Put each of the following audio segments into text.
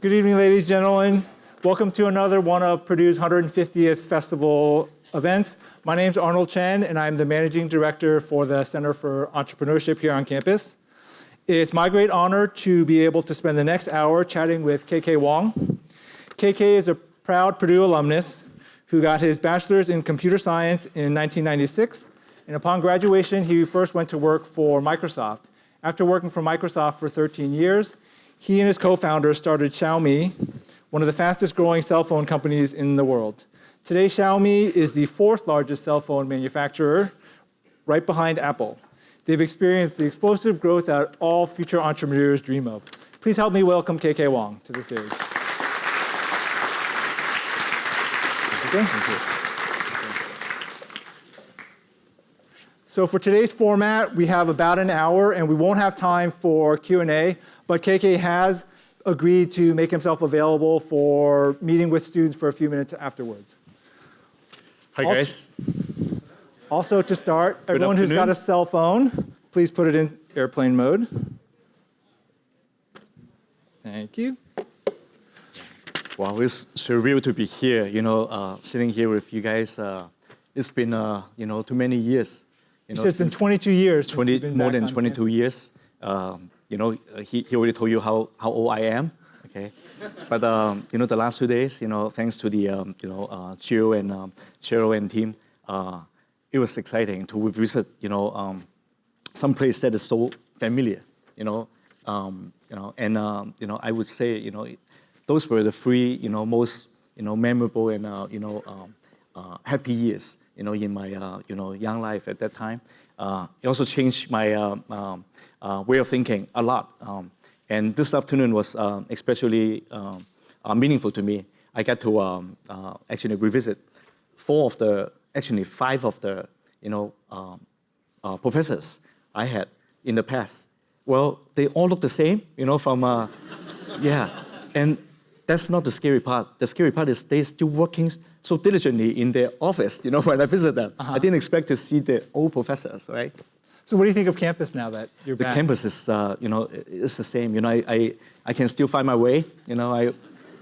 Good evening, ladies and gentlemen. Welcome to another one of Purdue's 150th festival events. My name is Arnold Chen, and I'm the managing director for the Center for Entrepreneurship here on campus. It's my great honor to be able to spend the next hour chatting with KK Wong. KK is a proud Purdue alumnus who got his bachelor's in computer science in 1996. And upon graduation, he first went to work for Microsoft. After working for Microsoft for 13 years, he and his co-founder started Xiaomi, one of the fastest growing cell phone companies in the world. Today, Xiaomi is the fourth largest cell phone manufacturer, right behind Apple. They've experienced the explosive growth that all future entrepreneurs dream of. Please help me welcome KK Wong to the stage. Thank you. So for today's format, we have about an hour, and we won't have time for Q&A, but KK has agreed to make himself available for meeting with students for a few minutes afterwards. Hi, guys. Also, to start, everyone who's got a cell phone, please put it in airplane mode. Thank you. Wow, it's surreal to be here, you know, uh, sitting here with you guys. Uh, it's been, uh, you know, too many years. You know, it's been 22 years. 20, more than 22 years. Um, you know, he, he already told you how, how old I am, okay? but, um, you know, the last two days, you know, thanks to the, um, you know, uh, Jill and um, Cheryl and team, uh, it was exciting to visit, you know, um, some place that is so familiar, you know, um, you know, and, um, you know, I would say, you know, those were the three, you know, most, you know, memorable and, uh, you know, um, uh, happy years, you know, in my, uh, you know, young life at that time. Uh, it also changed my um, um, uh, way of thinking a lot. Um, and this afternoon was uh, especially um, meaningful to me. I got to um, actually revisit four of the, actually five of the, you know, professors I had in the past. Well, they all look the same, you know, from, yeah. And that's not the scary part. The scary part is they're still working so diligently in their office, you know, when I visit them. Uh -huh. I didn't expect to see the old professors, right? So what do you think of campus now that you're the back? The campus is, uh, you know, it's the same. You know, I, I, I, can still find my way. You know, I,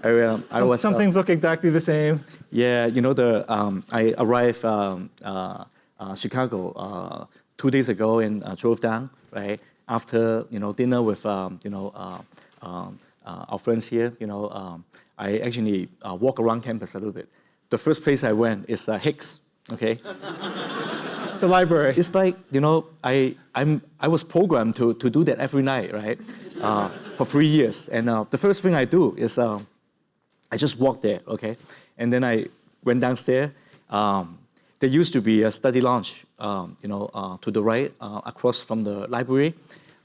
I, um, some, I was, some uh, things look exactly the same. Yeah, you know, the um, I arrived um, uh, uh Chicago uh, two days ago and uh, drove down, right? After, you know, dinner with, um, you know, um, uh, our friends here, you know, um, I actually uh, walk around campus a little bit. The first place I went is uh, Hicks, okay? the library. It's like, you know, I, I'm, I was programmed to, to do that every night, right? Uh, for three years. And uh, the first thing I do is uh, I just walk there, okay? And then I went downstairs. Um, there used to be a study lounge, um, you know, uh, to the right, uh, across from the library.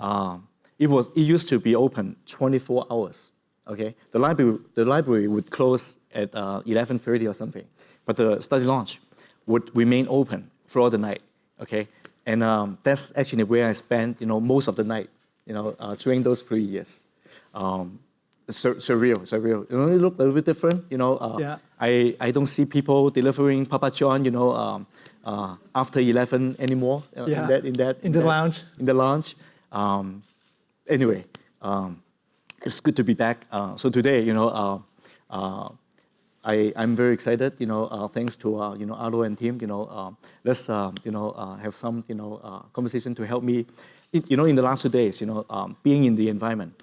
Um, it, was, it used to be open 24 hours, okay? The library, the library would close at 11.30 uh, or something, but the study lounge would remain open throughout the night, okay? And um, that's actually where I spent, you know, most of the night, you know, uh, during those three years. Um, sur surreal, surreal. You know, it looked a little bit different, you know. Uh, yeah. I, I don't see people delivering Papa John, you know, um, uh, after 11 anymore uh, yeah. in that, in that, in, in the that, lounge. In the lounge. Um, anyway, um, it's good to be back. Uh, so today, you know, uh, uh, I, I'm very excited, you know, uh, thanks to, uh, you know, Arlo and team, you know, uh, let's, you know, have some, you know, conversation to help me, you know, in the last two days, you know, um, being in the environment,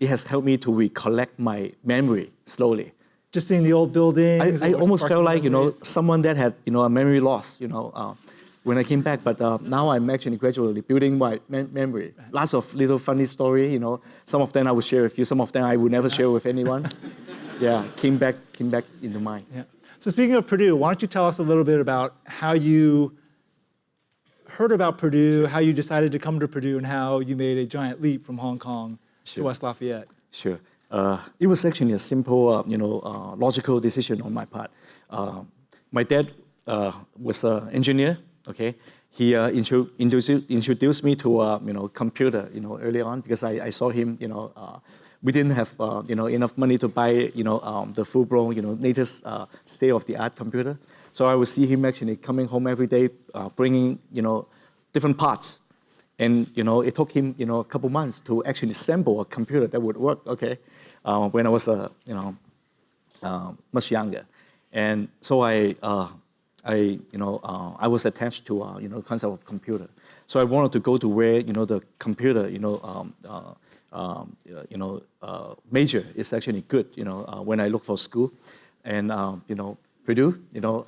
it has helped me to recollect my memory slowly. Just seeing the old buildings. I, I almost felt like, you know, someone that had, you know, a memory loss, you know, when I came back, but uh, now I'm actually gradually building my memory. Lots of little funny story, you know. Some of them I will share with you. Some of them I will never share with anyone. Yeah, came back, came back into mind. Yeah. So speaking of Purdue, why don't you tell us a little bit about how you heard about Purdue, how you decided to come to Purdue, and how you made a giant leap from Hong Kong sure. to West Lafayette. Sure. Uh, it was actually a simple, uh, you know, uh, logical decision on my part. Uh, my dad uh, was an engineer okay? He uh, intro introduced, introduced me to, uh, you know, computer, you know, early on because I, I saw him, you know, uh, we didn't have, uh, you know, enough money to buy, you know, um, the full-blown, you know, latest uh, state-of-the-art computer. So I would see him actually coming home every day, uh, bringing, you know, different parts. And you know, it took him you know a couple months to actually assemble a computer that would work. Okay, uh, when I was uh, you know uh, much younger, and so I uh, I you know uh, I was attached to uh, you know concept of computer. So I wanted to go to where you know the computer you know um, um, you know major is actually good. You know when I look for school, and um, you know Purdue you know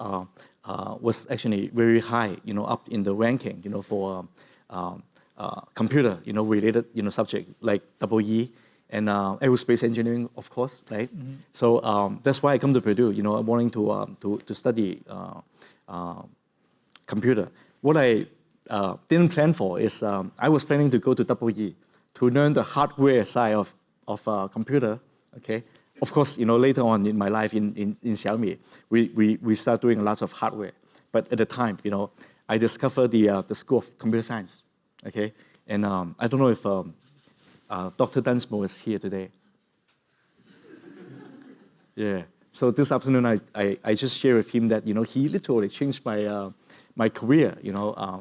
was actually very high you know up in the ranking you know for um, uh, computer, you know, related, you know, subject like double E and uh, aerospace engineering, of course, right? Mm -hmm. So um, that's why I come to Purdue, you know, wanting to, um, to, to study uh, uh computer. What I uh, didn't plan for is um, I was planning to go to double E to learn the hardware side of, of uh, computer, okay? Of course, you know, later on in my life in, in, in Xiaomi, we, we, we start doing lots of hardware. But at the time, you know, I discovered the, the School of Computer Science, okay? And um, I don't know if um, uh, Dr. Dunsmore is here today. yeah. So this afternoon, I, I, I, just share with him that, you know, he literally changed my, uh, my career, you know, uh,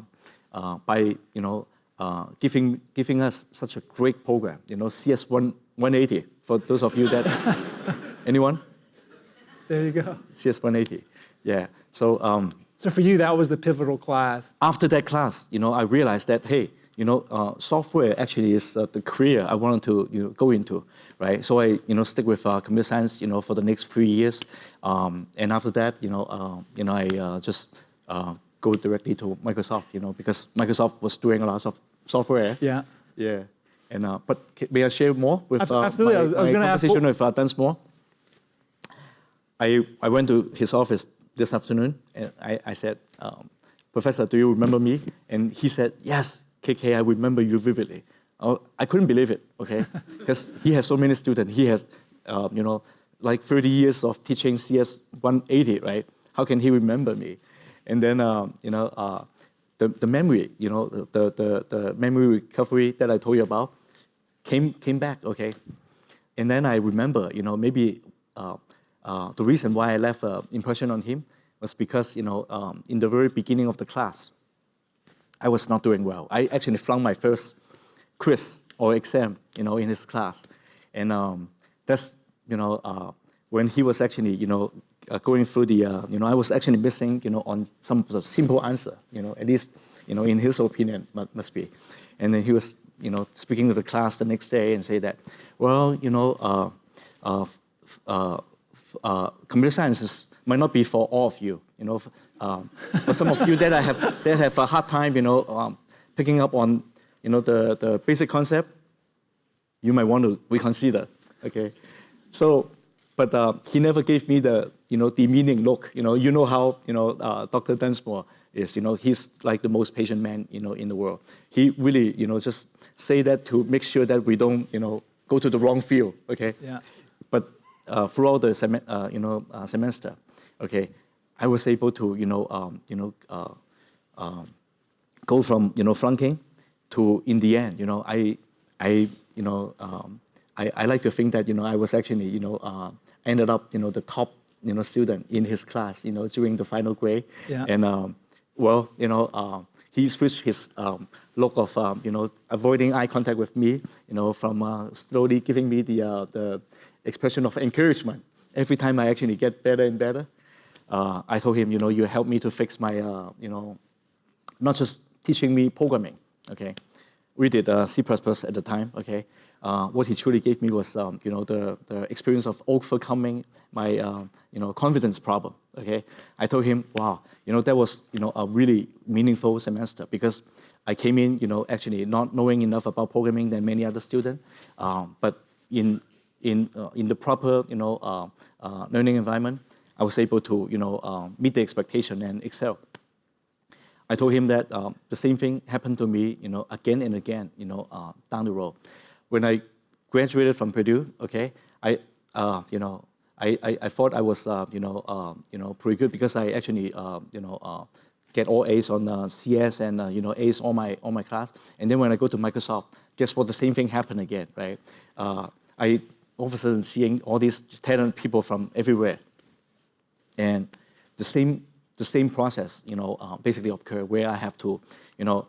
uh by, you know, uh, giving, giving us such a great program, you know, CS 1, 180, for those of you that, anyone? There you go. CS 180, yeah. So, um, so for you, that was the pivotal class. After that class, you know, I realized that, hey, you know, uh, software actually is uh, the career I wanted to you know, go into, right? So I, you know, stick with uh, computer science, you know, for the next three years, um, and after that, you know, uh, you know, I uh, just uh, go directly to Microsoft, you know, because Microsoft was doing a lot of software. Yeah. Yeah. And but may I share more with absolutely? My, I was, was going to ask. Conversation with uh, Dunsmore. I I went to his office this afternoon, and I I said. Um, Professor, do you remember me? And he said, yes, KK, I remember you vividly. Oh, I couldn't believe it, okay? Because he has so many students. He has, uh, you know, like 30 years of teaching CS 180, right? How can he remember me? And then, uh, you know, uh, the, the memory, you know, the, the, the memory recovery that I told you about came, came back, okay? And then I remember, you know, maybe uh, uh, the reason why I left an impression on him was because, you know, um, in the very beginning of the class, I was not doing well. I actually flunked my first quiz or exam, you know, in his class. And um, that's, you know, uh, when he was actually, you know, uh, going through the, uh, you know, I was actually missing, you know, on some sort of simple answer, you know, at least, you know, in his opinion, must be. And then he was, you know, speaking to the class the next day and say that, well, you know, uh, uh, uh, computer science might not be for all of you, you know, um, for some of you that I have that have a hard time, you know, um, picking up on, you know, the, the basic concept, you might want to reconsider, okay? So, but uh, he never gave me the, you know, the meaning look. You know, you know how, you know, uh, Dr. Dunsmore is, you know, he's like the most patient man, you know, in the world. He really, you know, just say that to make sure that we don't, you know, go to the wrong field, okay? Yeah. But uh, throughout the, sem uh, you know, uh, semester, okay, I was able to, you know, um, you know, uh, um, go from, you know, flunking to in the end, you know, I, I, you know, um, I, I like to think that, you know, I was actually, you know, uh, ended up, you know, the top, you know, student in his class, you know, during the final grade. Yeah. And, um, well, you know, uh, he switched his um, look of, um, you know, avoiding eye contact with me, you know, from uh, slowly giving me the, uh, the expression of encouragement every time I actually get better and better uh, I told him, you know, you help me to fix my, uh, you know, not just teaching me programming, okay? We did uh, C++ at the time, okay? Uh, what he truly gave me was, um, you know, the, the experience of overcoming my, uh, you know, confidence problem, okay? I told him, wow, you know, that was, you know, a really meaningful semester because I came in, you know, actually not knowing enough about programming than many other students, um, but in, in, uh, in the proper, you know, learning environment, I was able to, you know, um, meet the expectation and excel. I told him that um, the same thing happened to me, you know, again and again, you know, uh, down the road. When I graduated from Purdue, okay, I, uh, you know, I, I, I, thought I was, uh, you know, uh, you know, pretty good because I actually, uh, you know, uh, get all A's on CS and, you know, A's on my, on my class. And then when I go to Microsoft, guess what? The same thing happened again, right? I all of a sudden seeing all these talented people from everywhere, and the same, the same process, you know, uh, basically occur where I have to, you know,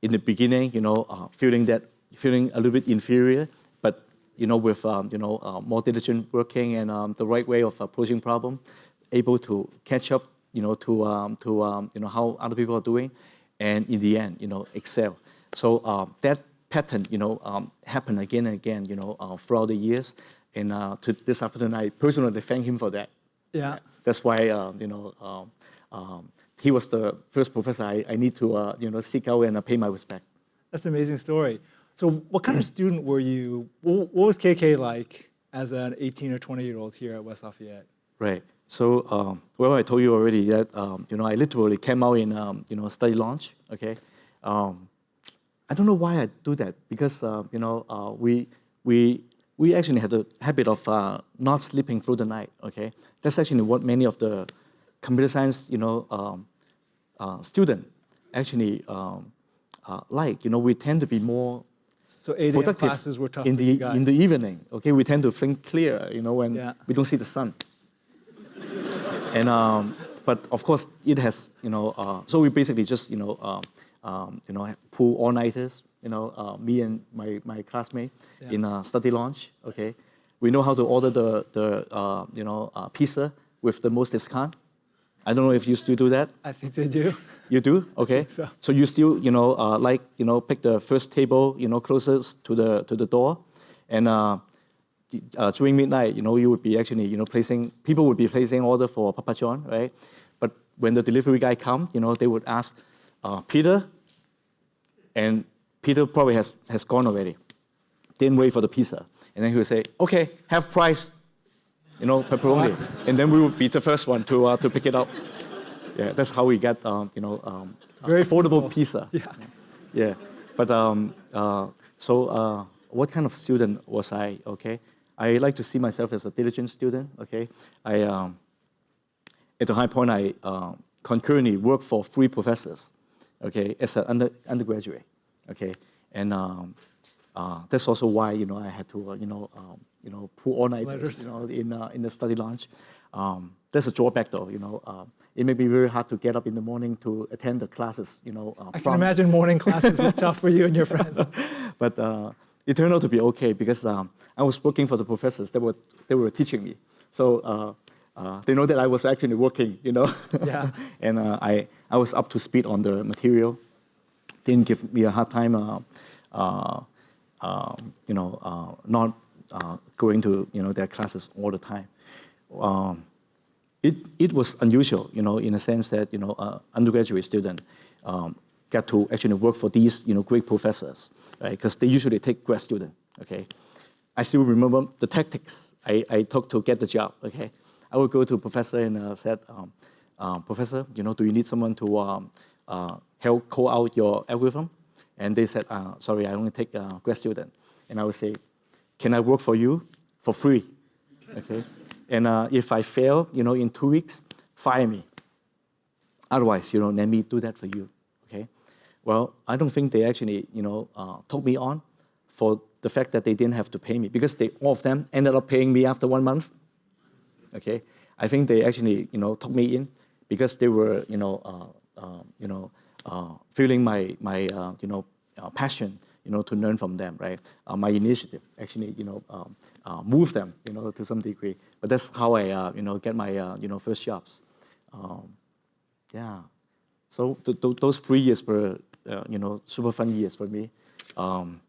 in the beginning, you know, uh, feeling that, feeling a little bit inferior, but, you know, with, um, you know, uh, more diligent working and um, the right way of approaching problem, able to catch up, you know, to, um, to um, you know, how other people are doing, and in the end, you know, excel. So uh, that pattern, you know, um, happened again and again, you know, uh, throughout the years. And uh, to this afternoon, I personally thank him for that. Yeah. That's why, uh, you know, um, he was the first professor I, I need to, uh, you know, seek out and uh, pay my respect. That's an amazing story. So what kind of student were you? What what was KK like as an 18 or 20 year old here at West Lafayette? Right. So, um, well, I told you already that, um, you know, I literally came out in, um, you know, study launch, okay? Um, I don't know why I do that because, uh, you know, uh, we, we, we actually had a habit of uh, not sleeping through the night, okay? That's actually what many of the computer science, you know, um, uh, student actually um, uh, like. You know, we tend to be more So 8 a.m. productive classes were tough in the in the evening. Okay, we tend to think clear. You know, when Yeah. we don't see the sun. and um, but of course, it has you know. Uh, so we basically just you know um, um, you know pull all nighters. You know, uh, me and my my classmate Yeah. in a study launch. Okay, we know how to order the the uh, you know uh, pizza with the most discount. I don't know if you still do that. I think they do. You do? Okay. so. you still, you know, uh, like, you know, pick the first table, you know, closest to the to the door, and uh, uh, during midnight, you know, you would be actually, you know, placing people would be placing order for Papa John, right? But when the delivery guy come, you know, they would ask uh, Peter, and Peter probably has has gone already. Didn't wait for the pizza, and then he would say, "Okay, half price." You know, pepperoni, and then we would be the first one to uh, to pick it up. Yeah, that's how we get, um, you know, um, Very affordable fruitful. pizza. Yeah. Yeah, but um, uh, so uh, what kind of student was I? Okay, I like to see myself as a diligent student. Okay, I um, at the high point I uh, concurrently worked for three professors. Okay, as an under, undergraduate. Okay, and um, uh, that's also why you know I had to uh, you know um, you know pull all nighters you know in uh, in the study launch. Um, there's a drawback though, you know. Um, it may be very hard to get up in the morning to attend the classes, you know. Uh, I can imagine morning classes were tough for you and your friends. but uh, it turned out to be okay because um, I was working for the professors. They were they were teaching me, so uh, uh, they know that I was actually working, you know. Yeah. and uh, I I was up to speed on the material. Didn't give me a hard time, uh, uh, um, you know, uh, not uh, going to you know their classes all the time. Um, it, it was unusual, you know, in a sense that, you know, uh, undergraduate student um, get to actually work for these, you know, great professors, right? Because they usually take grad student, okay? I still remember the tactics I, I took to get the job, okay? I would go to professor and uh, said, um, uh, Professor, you know, do you need someone to um, uh, help call out your algorithm? And they said, uh, sorry, I only take uh, grad student. And I would say, can I work for you for free? Okay. And uh, if I fail, you know, in two weeks, fire me. Otherwise, you know, let me do that for you. Okay. Well, I don't think they actually, you know, uh, took me on for the fact that they didn't have to pay me because they all of them ended up paying me after one month. Okay. I think they actually, you know, took me in because they were, you know, uh, uh, you know, uh, feeling my my, uh, you know, passion, you know, to learn from them, right? Uh, my initiative actually, you know, um, uh, move them, you know, to some degree. But that's how I, uh, you know, get my, uh, you know, first jobs. Um, yeah. So th- th- those three years were, uh, you know, super fun years for me. Um,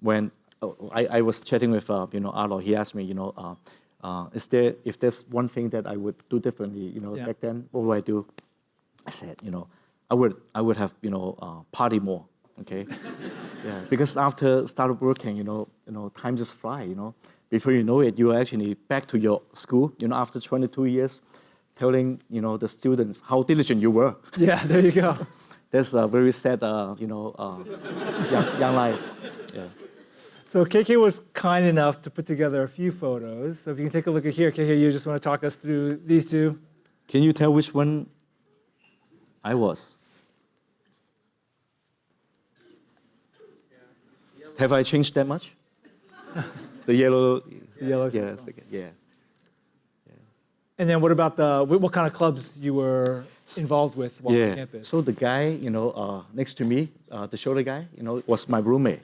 when oh, I, I was chatting with, uh, you know, Arlo, he asked me, you know, uh, uh, is there, if there's one thing that I would do differently, you know, Yeah. back then, what would I do? I said, you know, I would, I would have, you know, uh, party more, okay? Yeah, because after started working, you know, you know, time just fly, you know. Before you know it, you are actually back to your school, you know, after 22 years, telling, you know, the students how diligent you were. Yeah, there you go. That's a very sad, uh, you know, uh, young, young life. Yeah. So KK was kind enough to put together a few photos. So if you can take a look at here, KK, you just want to talk us through these two? Can you tell which one I was? Have I changed that much? the yellow. The yellow Yeah, yeah. yeah. And then what about the, what kind of clubs you were involved with while on campus? So the guy, you know, uh, next to me, uh, the shoulder guy, you know, was my roommate,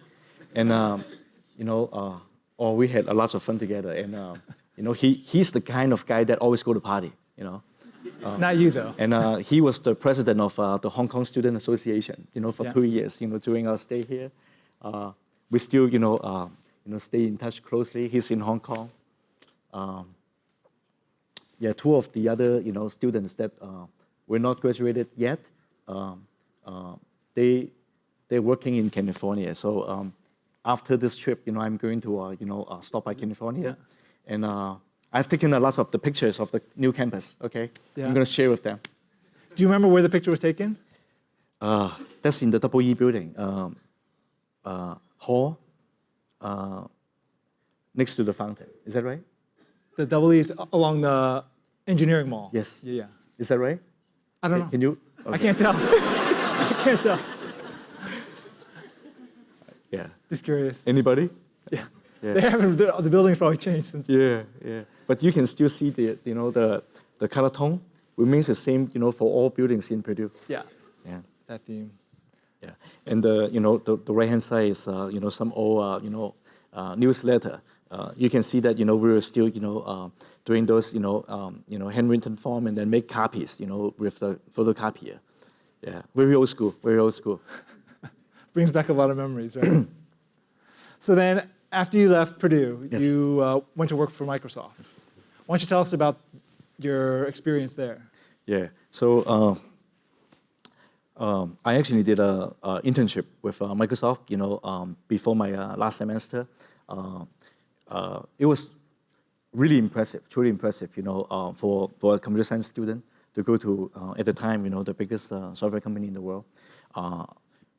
and um, you know, uh, oh, we had a lot of fun together. And uh, you know, he he's the kind of guy that always go to party, you know. Not you, though. And uh, he was the president of uh, the Hong Kong Student Association, you know, for Yeah. two years, you know, during our stay here. Uh, we still, you know, uh, you know, stay in touch closely. He's in Hong Kong. Um, yeah, two of the other, you know, students that uh, were not graduated yet, um, uh, they, they're working in California. So um, after this trip, you know, I'm going to, uh, you know, uh, stop by California. And uh, I've taken a lot of the pictures of the new campus, okay? Yeah. I'm going to share with them. Do you remember where the picture was taken? Uh, that's in the Double E building, um, hall, uh, next to the fountain. Is that right? The double E's along the engineering mall. Yes. Yeah, yeah. Is that right? I don't know. Can you? I can't tell. I can't tell. Yeah. Just curious. Anybody? Yeah. Yeah. They haven't, the, the building's probably changed since. Yeah, yeah. But you can still see the, you know, the, the color tone remains the same, you know, for all buildings in Purdue. Yeah, Yeah. that theme. Yeah, and the you know the, the right hand side is uh, you know some old uh, you know uh, newsletter. Uh, you can see that you know we were still you know uh, doing those you know um, you know handwritten form and then make copies you know with the photocopier. Yeah, very old school, very old school. Brings back a lot of memories, right? so then, after you left Purdue, Yes. you uh, went to work for Microsoft. Why don't you tell us about your experience there? Yeah. So uh, um, I actually did a, internship with uh, Microsoft. You know, um, before my uh, last semester, uh, uh, it was really impressive, truly impressive. You know, uh, for for a computer science student to go to uh, at the time, you know, the biggest software company in the world.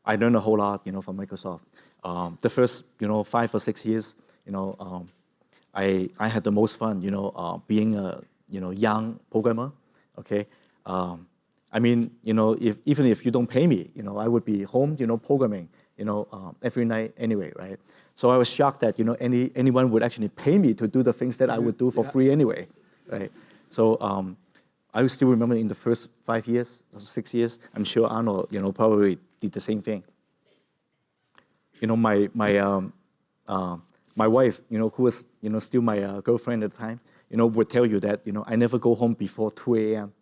I learned a whole lot, you know, from Microsoft. Um, the first, you know, five or six years, you know, um, I, I had the most fun, you know, being a you know young programmer. Okay, um, I mean, you know, if even if you don't pay me, you know, I would be home, you know, programming, you know, um, every night anyway, right? So I was shocked that you know any anyone would actually pay me to do the things that I would do for Yeah. free anyway, right? So um, I still remember in the first five years, six years, I'm sure Arnold, you know, probably did the same thing you know, my my um, uh, my wife, you know, who was you know still my uh, girlfriend at the time, you know, would tell you that you know I never go home before 2 a.m.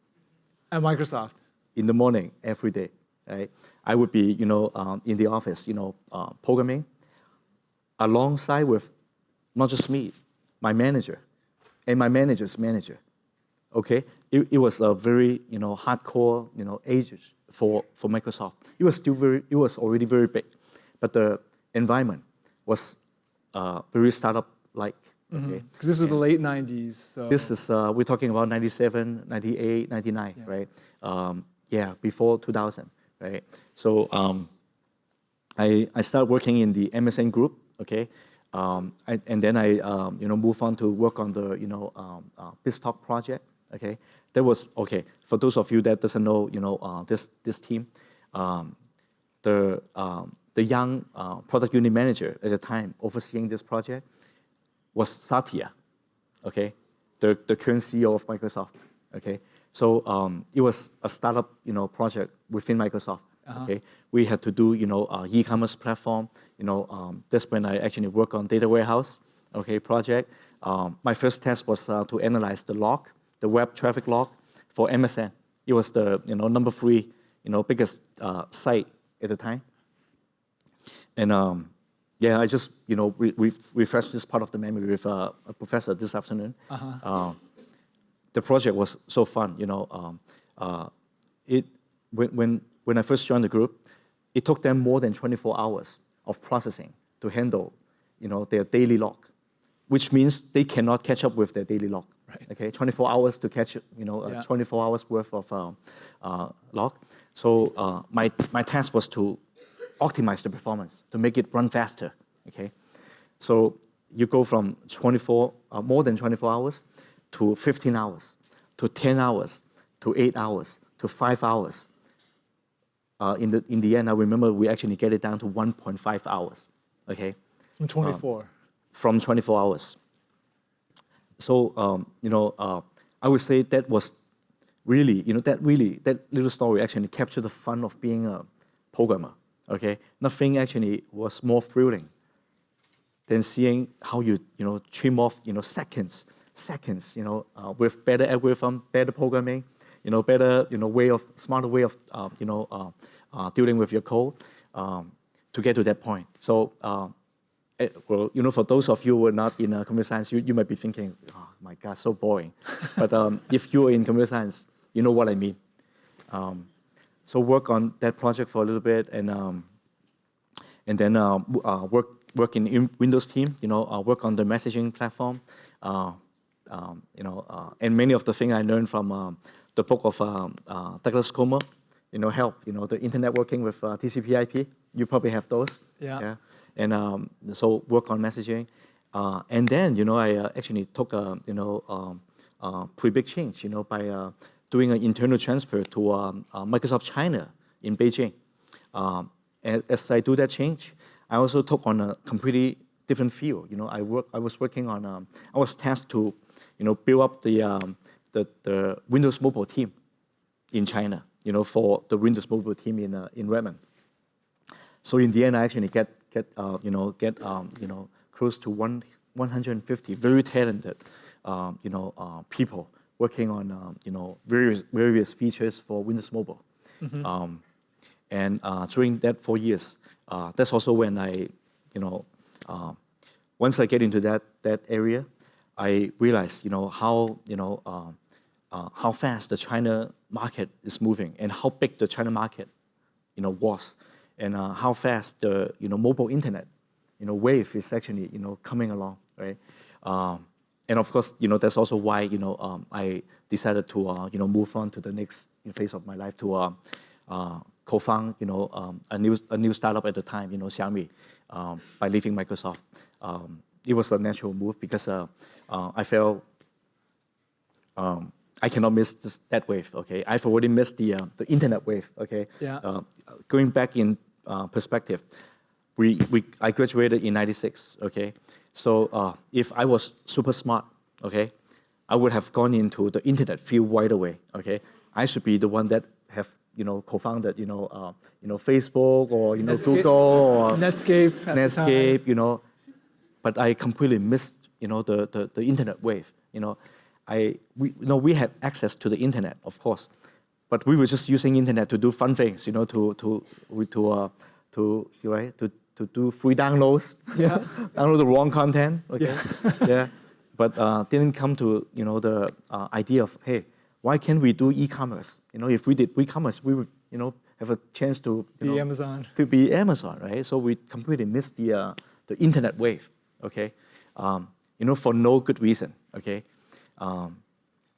At Microsoft. In the morning every day. Right? I would be you know um, in the office, you know, uh, programming alongside with not just me, my manager, and my manager's manager. Okay, it, it was a very you know hardcore you know ages for for Microsoft. It was still very, it was already very big, but the environment was uh, very startup like. Okay, Because this was the late 90s. So. this is uh, we're talking about 97, 98, 99, Yeah. right? Um, yeah, before 2000, right? So um, I I started working in the MSN group, okay, um, I, and then I um, you know move on to work on the you know um, uh, BizTalk project, okay. That was okay for those of you that doesn't know, you know uh, this this team, um, the um, the young uh, product unit manager at the time overseeing this project was Satya, okay, the, the current CEO of Microsoft, okay. So um, it was a startup, you know, project within Microsoft, okay. We had to do, you know, uh, e-commerce platform, you know, um, that's when I actually work on data warehouse, okay, project. Um, my first task was uh, to analyze the log, the web traffic log for MSN. It was the, you know, number three, you know, biggest uh, site at the time. And um, yeah, I just you know re- re- refreshed this part of the memory with uh, a professor this afternoon. Uh, the project was so fun, you know. Um, uh, it when, when when I first joined the group, it took them more than 24 hours of processing to handle, you know, their daily log, which means they cannot catch up with their daily log. Right. Okay, 24 hours to catch, you know, uh, 24 hours worth of um, uh, log. So uh, my my task was to optimize the performance to make it run faster. Okay, so you go from 24, uh, more than 24 hours, to 15 hours, to 10 hours, to eight hours, to five hours. Uh, in the in the end, I remember we actually get it down to 1.5 hours. Okay, From 24. from 24 hours. So um, you know, uh, I would say that was really, you know, that really, that little story actually captured the fun of being a programmer, okay? Nothing actually was more thrilling than seeing how you, you know, trim off, you know, seconds, seconds, you know, uh, with better algorithm, better programming, you know, better, you know, way of, smarter way of, uh, you know, uh, uh dealing with your code um, to get to that point. So, uh, eh, well, you know, for those of you who are not in uh, computer science, you, you might be thinking, oh my God, so boring. but um, if you're in computer science, you know what I mean. Um, so work on that project for a little bit and um, and then uh, uh, work work in Windows team, you know, uh, work on the messaging platform, uh, um, you know, uh, and many of the things I learned from um, the book of um, uh, Douglas Comer, you know, help, you know, the Internetworking with TCP/IP. You probably have those. Yeah. yeah? And um, so work on messaging, and then you know I actually took a you know um, pretty big change, you know, by doing an internal transfer to um, uh, Microsoft China in Beijing. Um, as, as, I do that change, I also took on a completely different field. You know, I work. I was working on. Um, I was tasked to, you know, build up the, um, the the Windows Mobile team in China. You know, for the Windows Mobile team in uh, in Redmond. So in the end, I actually get get uh, you know get um, you know close to one 150 very talented um, you know uh, people working on um, you know various various features for Windows Mobile. Mm-hmm. Um, and uh, during that four years, uh, that's also when I, you know, uh, once I get into that that area, I realized you know how you know uh, uh, how fast the China market is moving and how big the China market, you know, was, and uh, how fast the you know mobile internet, you know, wave is actually you know coming along, right? Um, and of course, you know, that's also why, you know, um, I decided to, uh, you know, move on to the next phase of my life to uh, uh, co-found, you know, um, a new a new startup at the time, you know, Xiaomi, um, by leaving Microsoft. It was a natural move because uh, uh, I felt um, I cannot miss this, that wave. Okay, I've already missed the uh, the internet wave. Okay, yeah. going back in perspective, we we I graduated in '96. Okay, so uh, if I was super smart, okay, I would have gone into the internet field right away. Okay, I should be the one that have you know co-founded you know uh, you know Facebook or you know Netscape, Google or Netscape. Netscape, you know, but I completely missed you know the, the, the internet wave. You know, I we you know we had access to the internet, of course, but we were just using internet to do fun things. You know, to to to uh, to right to to do free downloads. Yeah. download the wrong content. Okay. Yeah. yeah. But uh, didn't come to you know the uh, idea of hey, why can't we do e-commerce? You know, if we did e-commerce, we would you know have a chance to be know, Amazon. To be Amazon, right? So we completely missed the uh, the internet wave. Okay. Um, you know, for no good reason. Okay. Um,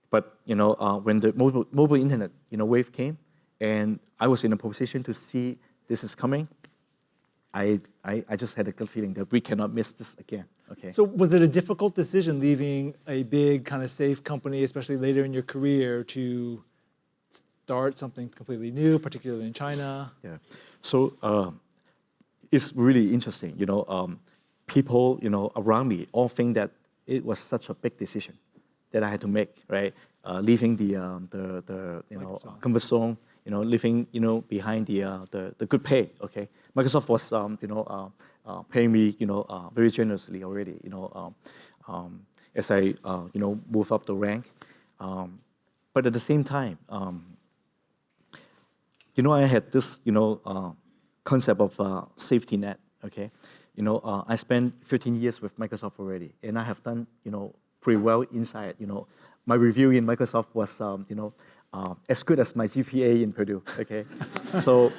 but you know, uh, when the mobile, mobile internet you know wave came, and I was in a position to see this is coming, I, I, I just had a good feeling that we cannot miss this again. Okay. So was it a difficult decision leaving a big kind of safe company, especially later in your career, to start something completely new, particularly in China? Yeah. So uh, it's really interesting. You know, um, people you know around me all think that it was such a big decision that I had to make, right? Uh, leaving the um, the the you know comfort zone you know, leaving, you know, behind the, uh, the, the good pay, okay? Microsoft was, um, you know, uh, uh, paying me, you know, uh, very generously already, you know, um, um, as I, uh, you know, move up the rank. Um, but at the same time, um, you know, I had this, you know, uh, concept of safety net, okay? You know, I spent 15 years with Microsoft already, and I have done, you know, pretty well inside, you know. My review in Microsoft was, um, you know, uh, as good as my GPA in Purdue, okay? so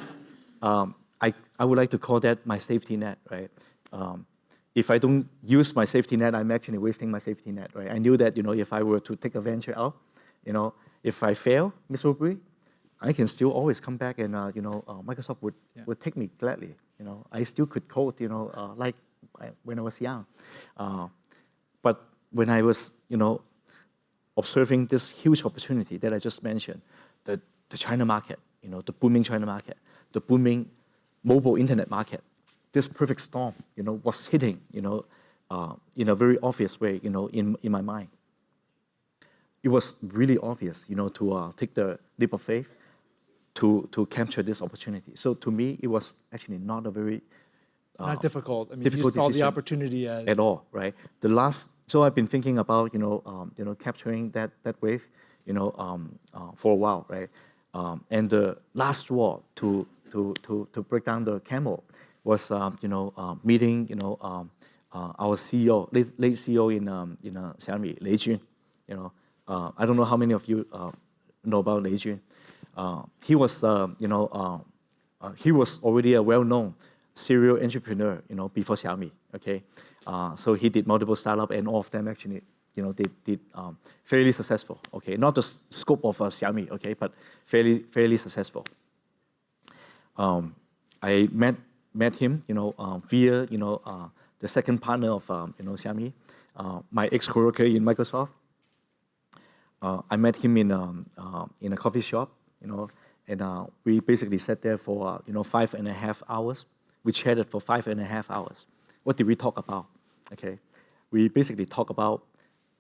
um, I, I would like to call that my safety net, right? Um, if I don't use my safety net, I'm actually wasting my safety net, right? I knew that, you know, if I were to take a venture out, you know, if I fail miserably, I can still always come back and, uh, you know, uh, Microsoft would, yeah. would take me gladly, you know. I still could code, you know, uh, like when I was young. Uh, but when I was, you know, observing this huge opportunity that I just mentioned, the, the China market, you know, the booming China market, the booming mobile internet market, this perfect storm, you know, was hitting, you know, uh, in a very obvious way, you know, in, in my mind. it was really obvious, you know, to uh, take the leap of faith to, to capture this opportunity. So to me, it was actually not a very Not difficult. I mean, you difficult saw the opportunity as at all, right? The last, so I've been thinking about, you know, um, you know, capturing that that wave, you know, um, uh, for a while, right? Um, and the last straw to to to to break down the camel was, um, you know, uh, meeting, you know, um, uh, our CEO, late, late CEO in um, in uh, Xiaomi, Lei Jun. You know, uh, I don't know how many of you uh, know about Lei Jun. Uh, he was, uh, you know, uh, he was already a well-known serial entrepreneur, you know, before Xiaomi. Okay, so he did multiple startups, and all of them actually, you know, did did um, fairly successful. Okay, not the scope of Xiaomi, okay, but fairly fairly successful. Um, I met met him, you know, via you know uh, the second partner of um, you know Xiaomi, uh, my ex-coworker in Microsoft. Uh, I met him in um, in a coffee shop, you know, and uh, we basically sat there for uh, you know five and a half hours. We chatted for five and a half hours. What did we talk about? Okay, we basically talk about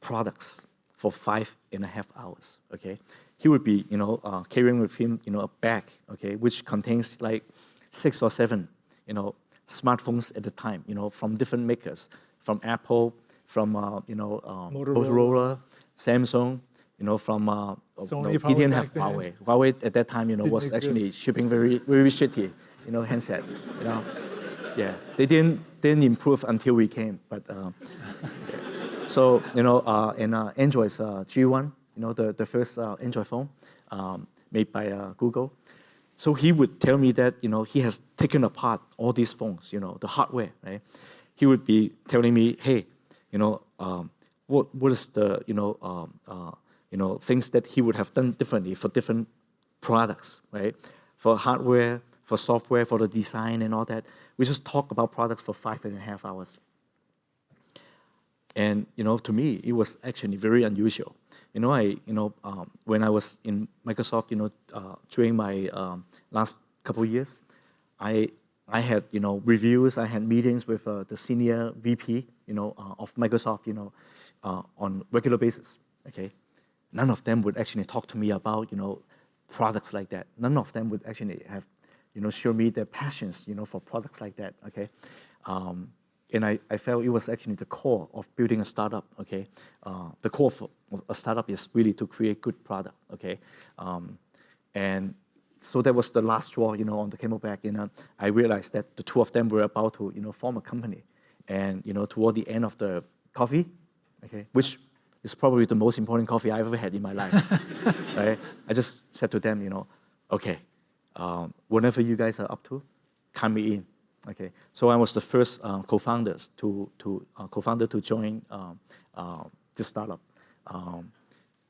products for five and a half hours. Okay, he would be you know uh, carrying with him you know a bag, okay, which contains like six or seven you know smartphones at the time, you know, from different makers, from Apple, from uh, you know um, Motorola. Motorola, Samsung, you know, from uh, you Sony know, he didn't have then. Huawei. Huawei at that time, you know, Didn't was exist. actually shipping very very shitty, you know, handset, you know. Yeah, they didn't didn't improve until we came, but. Uh, so you know, uh, and uh, Android's uh, G1, you know, the, the first uh, Android phone um, made by uh, Google. So he would tell me that you know he has taken apart all these phones, you know, the hardware, right? He would be telling me, hey, you know, um, what what is the you know um, uh, you know things that he would have done differently for different products, right? For hardware, for software, for the design and all that. We just talk about products for five and a half hours. And you know, to me, it was actually very unusual. You know, I you know um, when I was in Microsoft, you know, uh, during my um, last couple of years, I I had you know reviews, I had meetings with uh, the senior VP, you know, uh, of Microsoft, you know, uh, on regular basis. Okay, none of them would actually talk to me about you know products like that. None of them would actually have you know show me their passions, you know, for products like that. Okay. Um, and I, I felt it was actually the core of building a startup. Okay, uh, the core of a startup is really to create good product. Okay, um, and so that was the last straw, you know, on the camelback. You know, I realized that the two of them were about to, you know, form a company, and you know, toward the end of the coffee, okay, which is probably the most important coffee I've ever had in my life. right? I just said to them, you know, okay, um, whatever you guys are up to, count me in. Okay, so I was the first uh, co-founders to to uh, co-founder to join um, uh, this startup, um,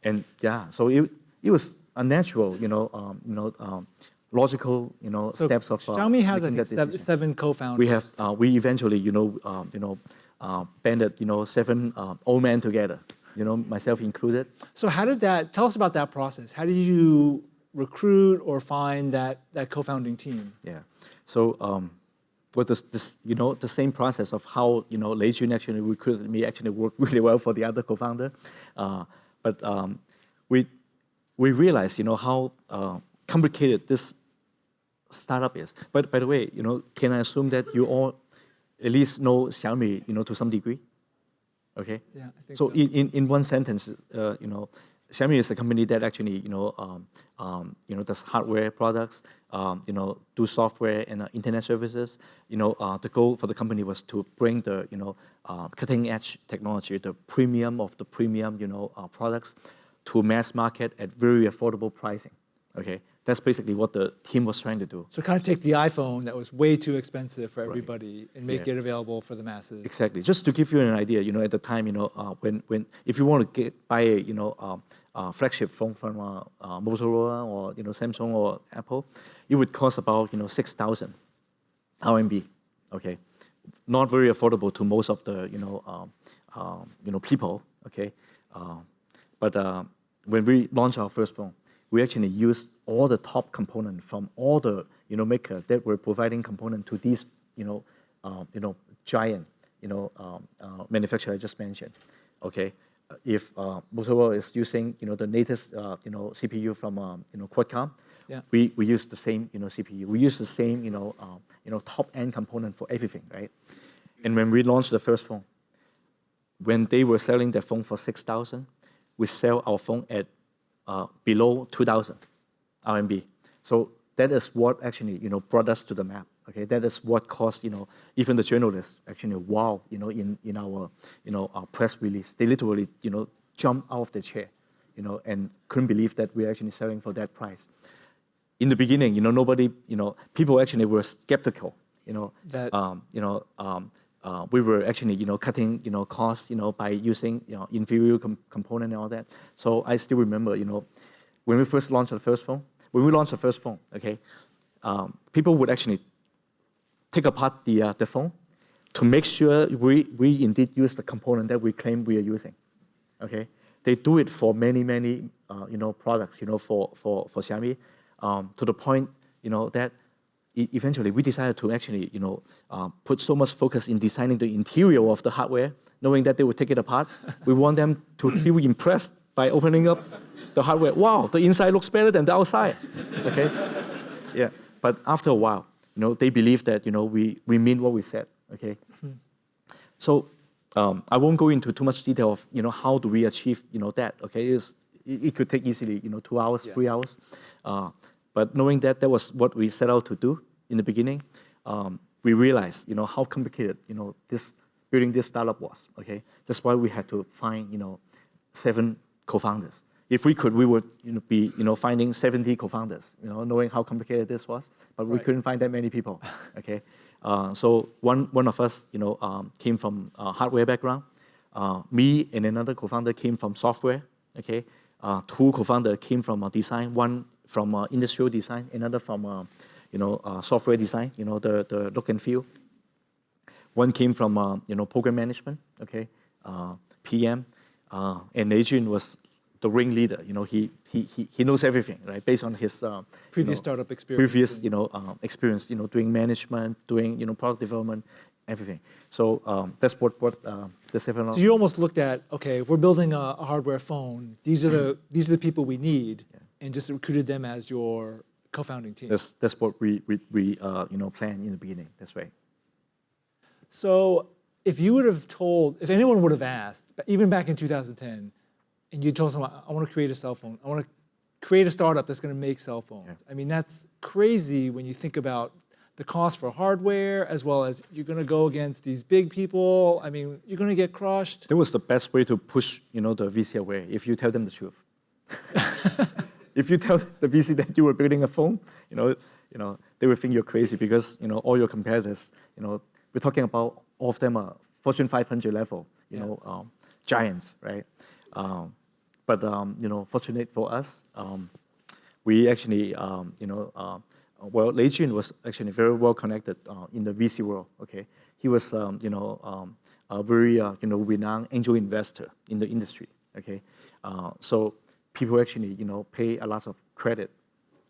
and yeah, so it it was a natural, you know, um, you know, um, logical, you know, So steps of uh, Xiaomi has think seven, seven co-founders. We have uh, we eventually, you know, um, you know, uh, banded, you know, seven uh, old men together, you know, myself included. So how did that? Tell us about that process. How did you recruit or find that that co-founding team? Yeah. So um, with this, this, you know, the same process of how you know Lei Jun actually recruited me actually worked really well for the other co-founder, uh, but um, we we realized you know how uh, complicated this startup is. But by the way, you know, can I assume that you all at least know Xiaomi, you know, to some degree? Okay. Yeah, I think so. so. In, in, in one sentence, uh, you know, Xiaomi is a company that actually, you know, um, um, you know, does hardware products, um, you know, do software and uh, internet services. You know, uh, the goal for the company was to bring the, you know, uh, cutting edge technology, the premium of the premium, you know, uh, products to mass market at very affordable pricing. Okay, that's basically what the team was trying to do. So kind of take the iPhone that was way too expensive for everybody and make Yeah. it available for the masses. Exactly. Just to give you an idea, you know, at the time, you know, uh, when when if you want to get buy a you know um, uh, flagship phone from uh, uh, Motorola or you know Samsung or Apple, it would cost about you know six thousand RMB. Okay, not very affordable to most of the you know um, um, you know people. Okay, uh, but uh, when we launched our first phone, we actually used all the top components from all the you know maker that were providing component to these you know um, you know giant you know um, uh, manufacturer I just mentioned. Okay, if uh, Motorola is using, you know, the latest, uh, you know, CPU from, um, you know, Qualcomm, Yeah. we, we use the same, you know, CPU. We use the same, you know, um, you know, top-end component for everything, right? And when we launched the first phone, when they were selling their phone for 6,000, we sell our phone at uh, below 2,000 RMB. So that is what actually, you know, brought us to the map. Okay, that is what caused, you know, even the journalists actually, wow, you know, in, in our, you know, our press release, they literally, you know, jumped out of their chair, you know, and couldn't believe that we're actually selling for that price. In the beginning, you know, nobody, you know, people actually were skeptical, you know, That- um, you know, um, uh, we were actually, you know, cutting, you know, costs, you know, by using, you know, inferior com component and all that. So I still remember, you know, when we first launched the first phone, when we launched the first phone, okay, um, people would actually take apart the, uh, the phone to make sure we, we indeed use the component that we claim we are using. Okay, they do it for many many uh, you know products you know for for for Xiaomi um, to the point you know that eventually we decided to actually you know uh, put so much focus in designing the interior of the hardware, knowing that they would take it apart. we want them to feel impressed by opening up the hardware. Wow, the inside looks better than the outside. Okay, yeah. But after a while, you know, they believe that you know we we mean what we said. Okay. So um, I won't go into too much detail of you know how do we achieve you know that. Okay, it's, it, it could take easily you know two hours, Yeah. three hours, uh, but knowing that that was what we set out to do in the beginning, um, we realized you know how complicated you know this building this startup was. Okay, that's why we had to find you know seven co-founders. If we could, we would you know, be you know finding 70 co-founders. You know, knowing how complicated this was, but we Right. couldn't find that many people. Okay, uh, so one one of us you know um, came from uh, hardware background. Uh, me and another co-founder came from software. Okay, uh, two co-founders came from design. One from uh, industrial design, another from uh, you know uh, software design. You know the the look and feel. One came from uh, you know program management, okay, uh, PM, uh, and Adrian was the ringleader. You know he he he, he knows everything, right? Based on his uh, you Previous know, startup experience previous you know uh, experience, you know doing management, doing you know product development, everything. So um, that's what what uh, the seven. So you almost looked at, okay, if we're building a, a hardware phone, these are the these are the people we need, and just recruited them as your co-founding team. that's that's what we we, we uh, you know planned in the beginning. That's right. So if you would have told, if anyone would have asked, even back in 2010, and you told someone, I want to create a cell phone, I want to create a startup that's going to make cell phones. Yeah. I mean, that's crazy when you think about the cost for hardware, as well as you're going to go against these big people. I mean, you're going to get crushed. That was the best way to push, you know, the VC away. If you tell them the truth. if you tell the VC that you were building a phone, you know, you know, they will think you're crazy because you know all your competitors, you know, we're talking about all of them are Fortune 500 level, you Yeah. know, um, giants, right? Um, but um, you know, fortunate for us, um, we actually, um, you know, uh, well, Lei Jun was actually very well connected uh, in the VC world. Okay, he was, um, you know, um, a very, uh, you know, renowned angel investor in the industry. Okay, uh, so people actually, you know, pay a lot of credit,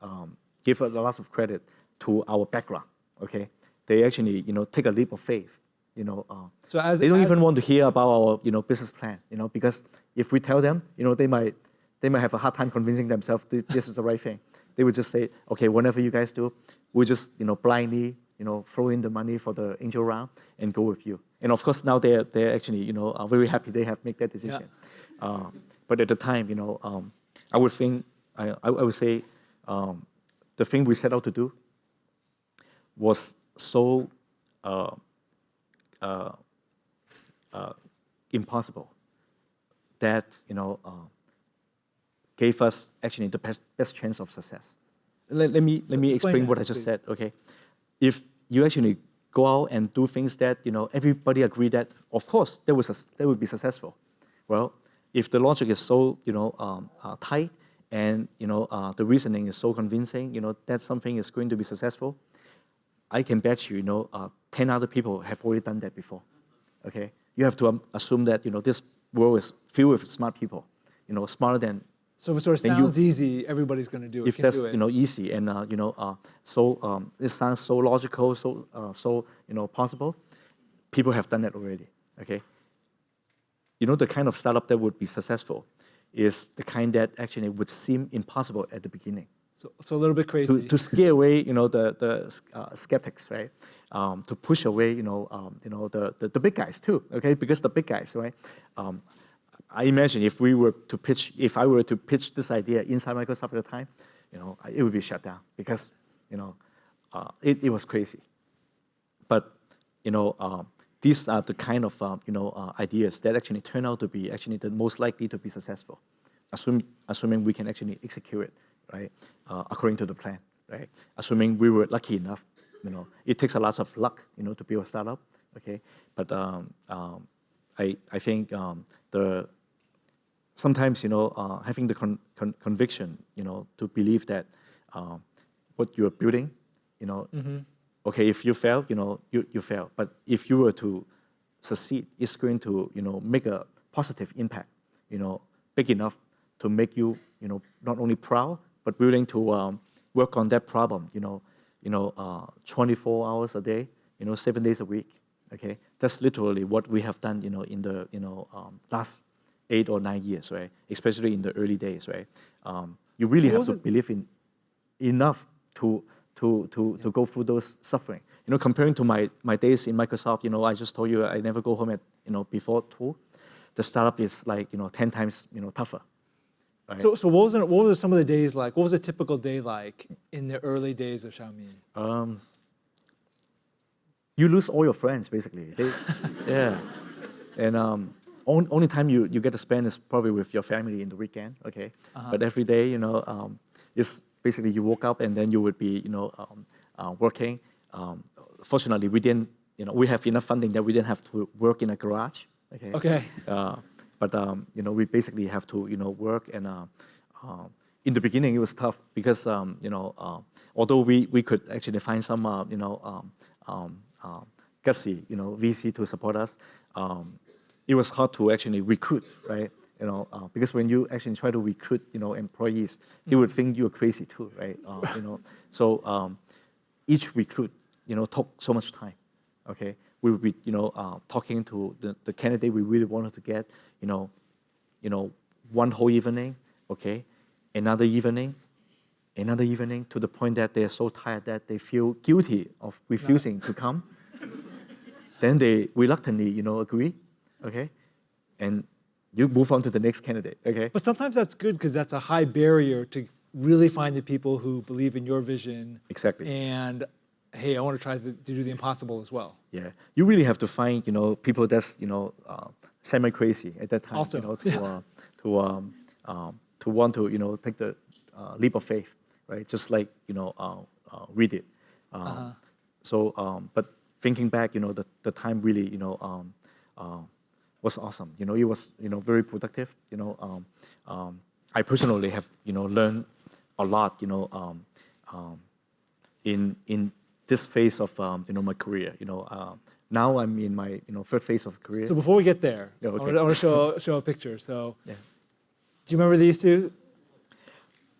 um, give a lot of credit to our background. Okay, they actually, you know, take a leap of faith. You know, uh, So as- they don't even want to hear about our, you know, business plan. You know, because if we tell them, you know, they might they might have a hard time convincing themselves this, this is the right thing. They would just say, okay, whatever you guys do, we'll just you know blindly you know throw in the money for the angel round and go with you. And of course now they're they're actually you know are very happy they have made that decision. Uh, but at the time, you know, um, I would think I I, would say um, the thing we set out to do was so uh, uh, uh, impossible that you know uh, gave us actually the best, best chance of success. Let, let me let me explain what I just please. said. Okay, if you actually go out and do things that you know everybody agree that of course that was that would be successful. Well, if the logic is so you know um, uh, tight and you know uh, the reasoning is so convincing, you know that something is going to be successful. I can bet you, you know, uh, 10 other people have already done that before. Okay? You have to um, assume that, you know, this world is filled with smart people, you know, smarter than So if it sort of Then you- sounds easy, everybody's going to do it. if that's do it. you know easy and uh, you know uh, so um, it sounds so logical, so uh, so you know possible. People have done that already. Okay. You know, the kind of startup that would be successful is the kind that actually would seem impossible at the beginning. So, so a little bit crazy. To, to scare away, you know, the, the uh, skeptics, right? Um, to push away, you know, um, you know, the, the, the, big guys too, okay? Because the big guys, right? Um, I imagine if we were to pitch, if I were to pitch this idea inside Microsoft at the time, you know, it would be shut down because, you know, uh, it, it was crazy. But, you know, um, these are the kind of, um, you know, uh, ideas that actually turn out to be actually the most likely to be successful, assuming, assuming we can actually execute it, right, uh, according to the plan, right? Assuming we were lucky enough, you know, it takes a lot of luck, you know, to build a startup, okay? But um, um, I, I think um, the sometimes, you know, uh, having the con con conviction, you know, to believe that uh, what you're building, you know, mm -hmm. Okay, if you fail, you know, you, you fail. But if you were to succeed, it's going to, you know, make a positive impact, you know, big enough to make you, you know, not only proud, but willing to um, work on that problem, you know, you know, uh, 24 hours a day, you know, seven days a week. Okay, that's literally what we have done, you know, in the, you know, um, last eight or nine years, right? Especially in the early days, right? Um, you really have to it? believe in enough to to to to go through those suffering. You know, comparing to my my days in Microsoft, you know, I just told you I never go home at you know before two. The startup is like you know ten times you know tougher. Right? So so what was it, what was some of the days like? What was a typical day like in the early days of Xiaomi? Um, you lose all your friends basically. They, yeah, and um, only, only time you, you get to spend is probably with your family in the weekend, okay? Uh -huh. But every day, you know, um, it's basically you woke up and then you would be, you know, um, uh, working. Um, fortunately, we didn't, you know, we have enough funding that we didn't have to work in a garage, okay? Okay. Uh, but, um, you know, we basically have to, you know, work and uh, uh in the beginning it was tough because, um, you know, uh, although we, we could actually find some, uh, you know, um, gutsy, you know, VC to support us, it was hard to actually recruit, right? You know, uh, because when you actually try to recruit, you know, employees, they would think you're crazy too, right? Uh, you know, so um, each recruit, you know, took so much time. Okay, we would be, you know, uh, talking to the, the candidate we really wanted to get, you know, you know, one whole evening, okay, another evening, another evening, to the point that they're so tired that they feel guilty of refusing to come. then they reluctantly, you know, agree okay? And you move on to the next candidate, okay? But sometimes that's good because that's a high barrier to really find the people who believe in your vision. Exactly. And hey, I want to try to, do the impossible as well. Yeah, you really have to find, you know, people that's, you know, uh, semi-crazy at that time, also, you know, to, yeah. uh, to, um, um, to want to, you know, take the uh, leap of faith, right? Just like, you know, uh, uh, read it. -huh. So, um, but thinking back, you know, the, the time really, you know, um, uh, was awesome. You know, it was you know very productive. You know, um, um, I personally have you know learned a lot. You know, um, um in in this phase of um, you know my career. You know, uh, now I'm in my you know third phase of career. So before we get there, yeah, okay. I want to show show a picture. So, yeah. do you remember these two?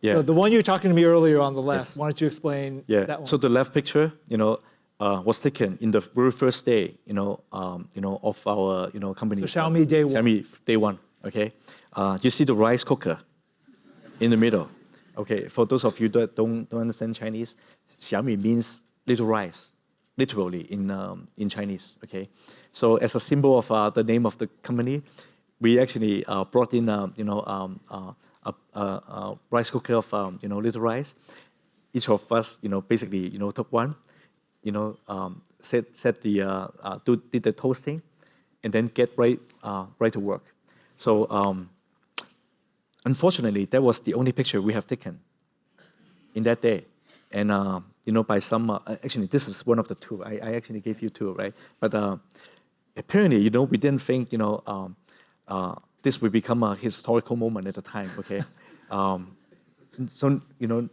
Yeah. So the one you were talking to me earlier on the left. Yes. Why don't you explain yeah. that one? So the left picture, you know, uh, was taken in the very first day, you know, um, you know, of our, you know, company. So Xiaomi day one. Xiaomi day one. Okay, uh, you see the rice cooker in the middle. Okay, for those of you that don't don't understand Chinese, Xiaomi means little rice, literally in um, in Chinese. Okay, so as a symbol of uh, the name of the company, we actually uh, brought in, uh, you know, um, uh, a, a, a, rice cooker of, um, you know, little rice. Each of us, you know, basically, you know, took one you know, um, set, set the, uh, uh, do, did the toasting, and then get right, uh, right to work. So um, unfortunately, that was the only picture we have taken in that day. And, uh, you know, by some, uh, actually, this is one of the two. I, I actually gave you two, right? But uh, apparently, you know, we didn't think, you know, um, this would become a historical moment at the time, okay? Um, so, you know,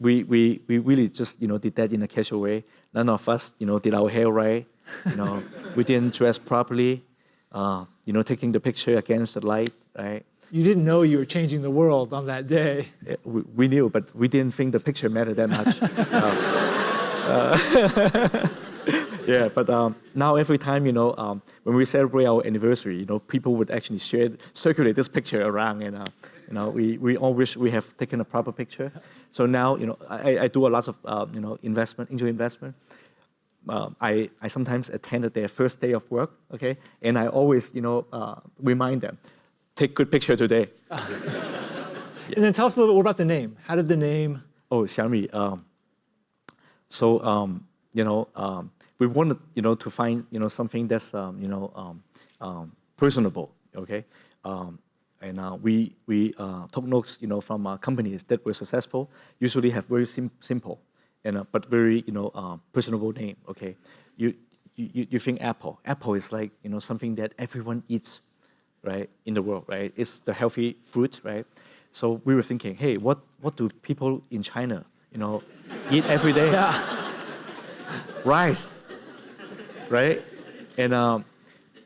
we, we, we really just, you know, did that in a casual way. None of us, you know, did our hair right. You know, we didn't dress properly. Uh, you know, taking the picture against the light, right? You didn't know you were changing the world on that day. We, we, knew, but we didn't think the picture mattered that much. uh, yeah, but um, now every time, you know, um, when we celebrate our anniversary, you know, people would actually share, circulate this picture around, and uh, you know, we, we all wish we have taken a proper picture. So now, you know, I, I do a lot of, uh, you know, investment, into investment. Uh, I, I sometimes attended their first day of work, okay, and I always, you know, uh, remind them, take good picture today. And then tell us a little bit more about the name. How did the name? Oh, Xiaomi. Um, so um, you know, um, we wanted you know to find you know something that's um, you know um, um, personable. Okay, um, and uh, we we uh, took notes you know from uh, companies that were successful. Usually have very sim simple, and uh, but very you know uh, personable name. Okay, you. You, you think Apple. Apple is like you know something that everyone eats, right, in the world, right? It's the healthy fruit, right? So we were thinking, hey, what, what do people in China, you know, eat every day? Yeah. Rice, right? And um,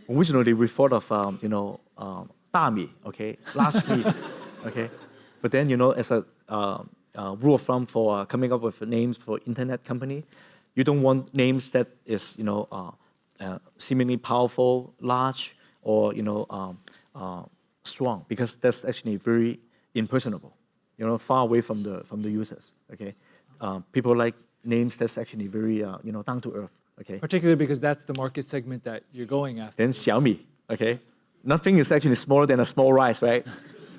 originally we thought of, um, you know, um, 大米, okay, last meat, okay? But then, you know, as a uh, uh, rule of thumb for uh, coming up with names for internet company, you don't want names that is, you know, uh, uh, seemingly powerful, large, or, you know, um, uh, strong, because that's actually very impersonable, you know, far away from the, from the users, okay? people like names that's actually very, you know, down to earth, okay? Particularly because that's the market segment that you're going after. Then Xiaomi, okay? Nothing is actually smaller than a small rice, right?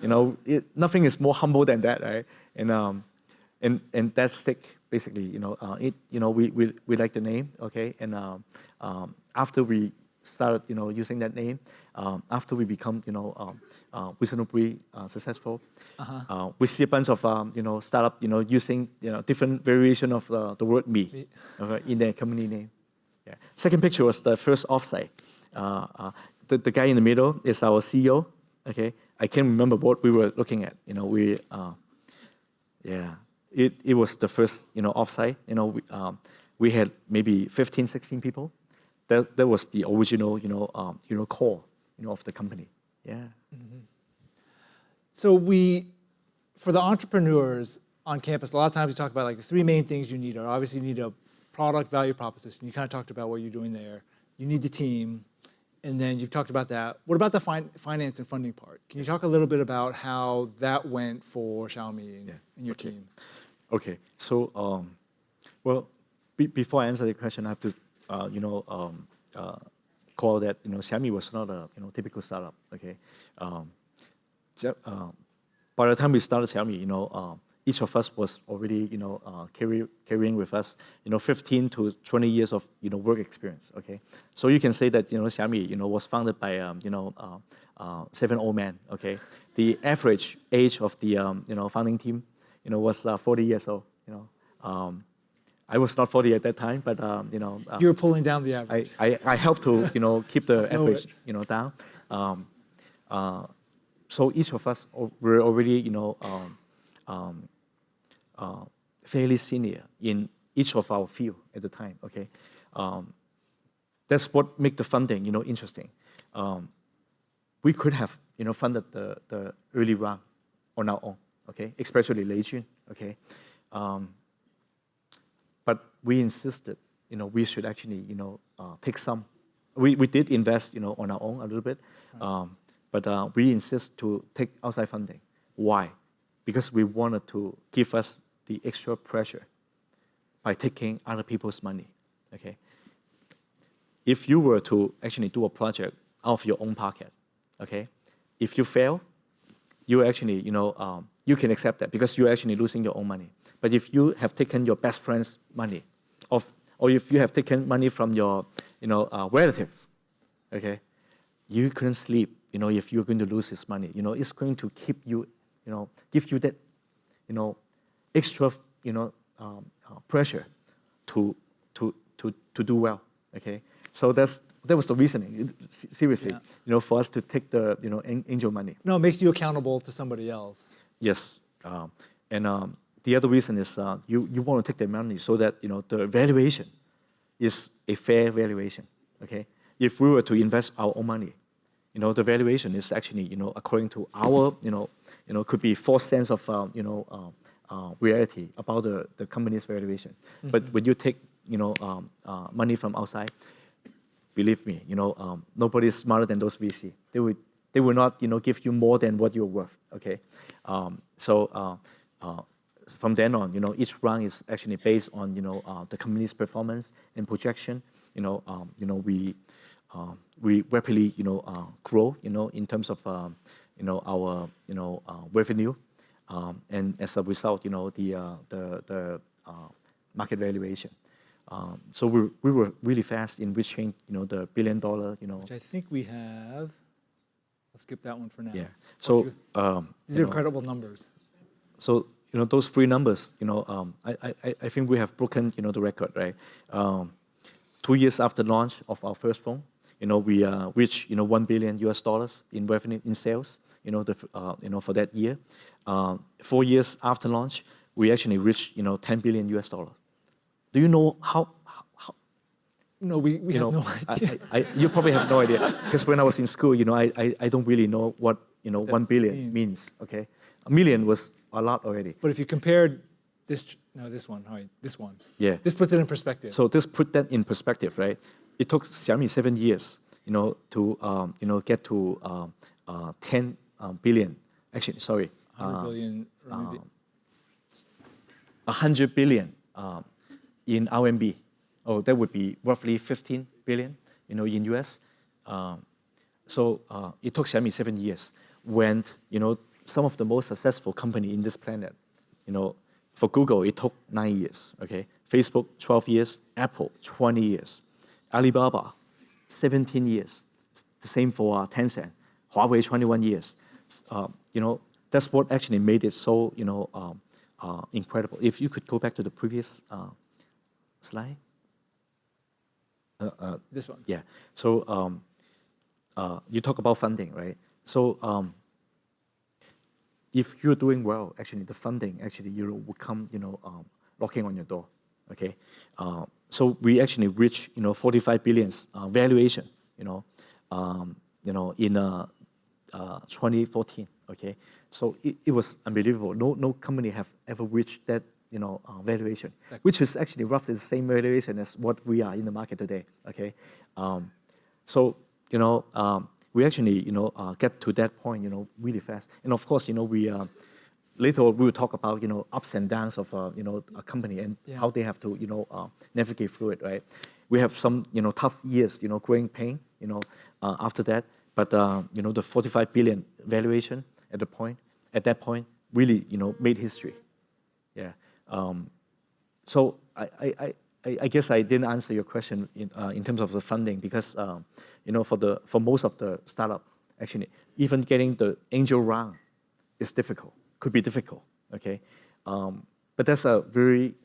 you know, it, nothing is more humble than that, right? And, um, and, and that's stick basically, you know, uh, it, you know, we, we, we like the name, okay? And um, um, after we started, you know, using that name, um, after we become, you know, um, uh, reasonably uh, successful, Uh-huh. uh, we see a bunch of, um, you know, startup, you know, using, you know, different variation of uh, the word me Me. okay, in their company name. Yeah. Second picture was the first offsite. The, the guy in the middle is our CEO. Okay, I can't remember what we were looking at. You know, we, uh, yeah, it, it was the first, you know, offsite. You know, we, um, we had maybe 15, 16 people. That, that was the original, you know, um, you know, core, you know, of the company. Yeah. So we, for the entrepreneurs on campus, a lot of times we talk about like the three main things you need are obviously you need a product value proposition. You kind of talked about what you're doing there. You need the team, and then you've talked about that. What about the fin- finance and funding part? Can you talk a little bit about how that went for Xiaomi and, Yeah, and your okay. team? Okay, so um, well, be, before I answer the question, I have to, uh, you know, um, uh, call that you know Xiaomi was not a you know typical startup. Okay, um, uh, by the time we started Xiaomi, you know, uh, each of us was already you know uh, carry, carrying with us you know 15 to 20 years of you know work experience. Okay, so you can say that you know Xiaomi you know was founded by um, you know uh, uh, seven old men. Okay, the average age of the um, you know founding team you know was uh, 40 years old. You know. Um, I was not 40 at that time, but um, you know, uh, You're pulling down the average. I, I, I helped to you know keep the average you know down. Um, uh, so each of us were already you know um, um, uh, fairly senior in each of our field at the time. Okay, um, that's what make the funding you know interesting. Um, we could have you know funded the, the early round on our own. Okay, especially Lei Jun. Okay. Um, but we insisted, you know, we should actually, you know, uh, take some. We, we did invest, you know, on our own a little bit, um, but uh, we insist to take outside funding. Why? Because we wanted to give us the extra pressure by taking other people's money. Okay. If you were to actually do a project out of your own pocket, okay, if you fail, you actually, you know, um, you can accept that because you're actually losing your own money. But if you have taken your best friend's money, of, or if you have taken money from your, you know, uh, relative, okay, you couldn't sleep, you know, if you're going to lose his money. You know, it's going to keep you, you know, give you that, you know, extra, you know, um, uh, pressure to, to, to, to do well, okay? So that's, that was the reasoning, seriously, Yeah. you know, for us to take the, you know, angel money. No, it makes you accountable to somebody else. Yes. Um, and um, the other reason is uh, you, you want to take the money so that you know the valuation is a fair valuation. Okay. If we were to invest our own money, you know the valuation is actually you know according to our you know you know could be false sense of um, you know uh, uh, reality about the, the company's valuation. But when you take you know, um, uh, money from outside, believe me, you know, um, nobody is smarter than those VC. They will, they will not, you know, give you more than what you're worth. Okay, um, so uh, uh, from then on, you know, each round is actually based on, you know, uh, the company's performance and projection. You know, um, you know, we um, we rapidly, you know, uh, grow, you know, in terms of, um, you know, our, you know, uh, revenue, um, and as a result, you know, the uh, the the uh, market valuation. Um, so we we were really fast in reaching, you know, the billion dollar, you know, Which I think we have. Let's skip that one for now. yeah. So um, These are know, incredible numbers. so you know those three numbers you know um, I, I, I think we have broken you know the record right um, two years after launch of our first phone you know we uh, reached you know 1 billion us dollars in revenue in sales you know the, uh, you know for that year um, four years after launch we actually reached you know 10 billion us dollars do you know how, how, No, we, we you have know, no idea. I, I, you probably have no idea because when I was in school, you know, I, I, I don't really know what you know That's billion mean. means. Okay, a million was a lot already. But if you compared this, no, this one, right, this one. Yeah. This puts it in perspective. So this put that in perspective, right? It took Xiaomi seven years, you know, to um, you know get to um, uh, 10 um, billion. Actually, sorry, 100 uh, billion 100 billion um, in RMB. Oh, that would be roughly 15 billion, you know, in US. Um, so uh, it took Xiaomi seven years. When you know some of the most successful company in this planet, you know, for Google it took nine years. Okay, Facebook 12 years, Apple 20 years, Alibaba 17 years. The same for uh, Tencent, Huawei 21 years. Uh, you know, that's what actually made it so you know um, uh, incredible. If you could go back to the previous uh, slide. Uh, uh, This one. yeah. So um, uh, you talk about funding, right? So um, if you're doing well, actually the funding actually you will come, you know, um, knocking on your door. Okay. Uh, so we actually reached, you know, 45 billions uh, valuation, you know, um, you know, in uh, uh, 2014. Okay. So it, it was unbelievable. No, no company have ever reached that, you know, uh, valuation, which is actually roughly the same valuation as what we are in the market today. Okay. Um, so, you know, um, we actually, you know, uh, get to that point, you know, really fast. And of course, you know, we, uh, later we will talk about, you know, ups and downs of, uh, you know, a company and Yeah. how they have to, you know, uh, navigate through it, right? We have some, you know, tough years, you know, growing pain, you know, uh, after that. But, uh, you know, the 45 billion valuation at the point, at that point, really, you know, made history. Yeah. Um, so I, I, I, I- guess I didn't answer your question in, uh, in terms of the funding because um, you know for the for most of the startup actually even getting the angel round is difficult could be difficult okay um, but that's a very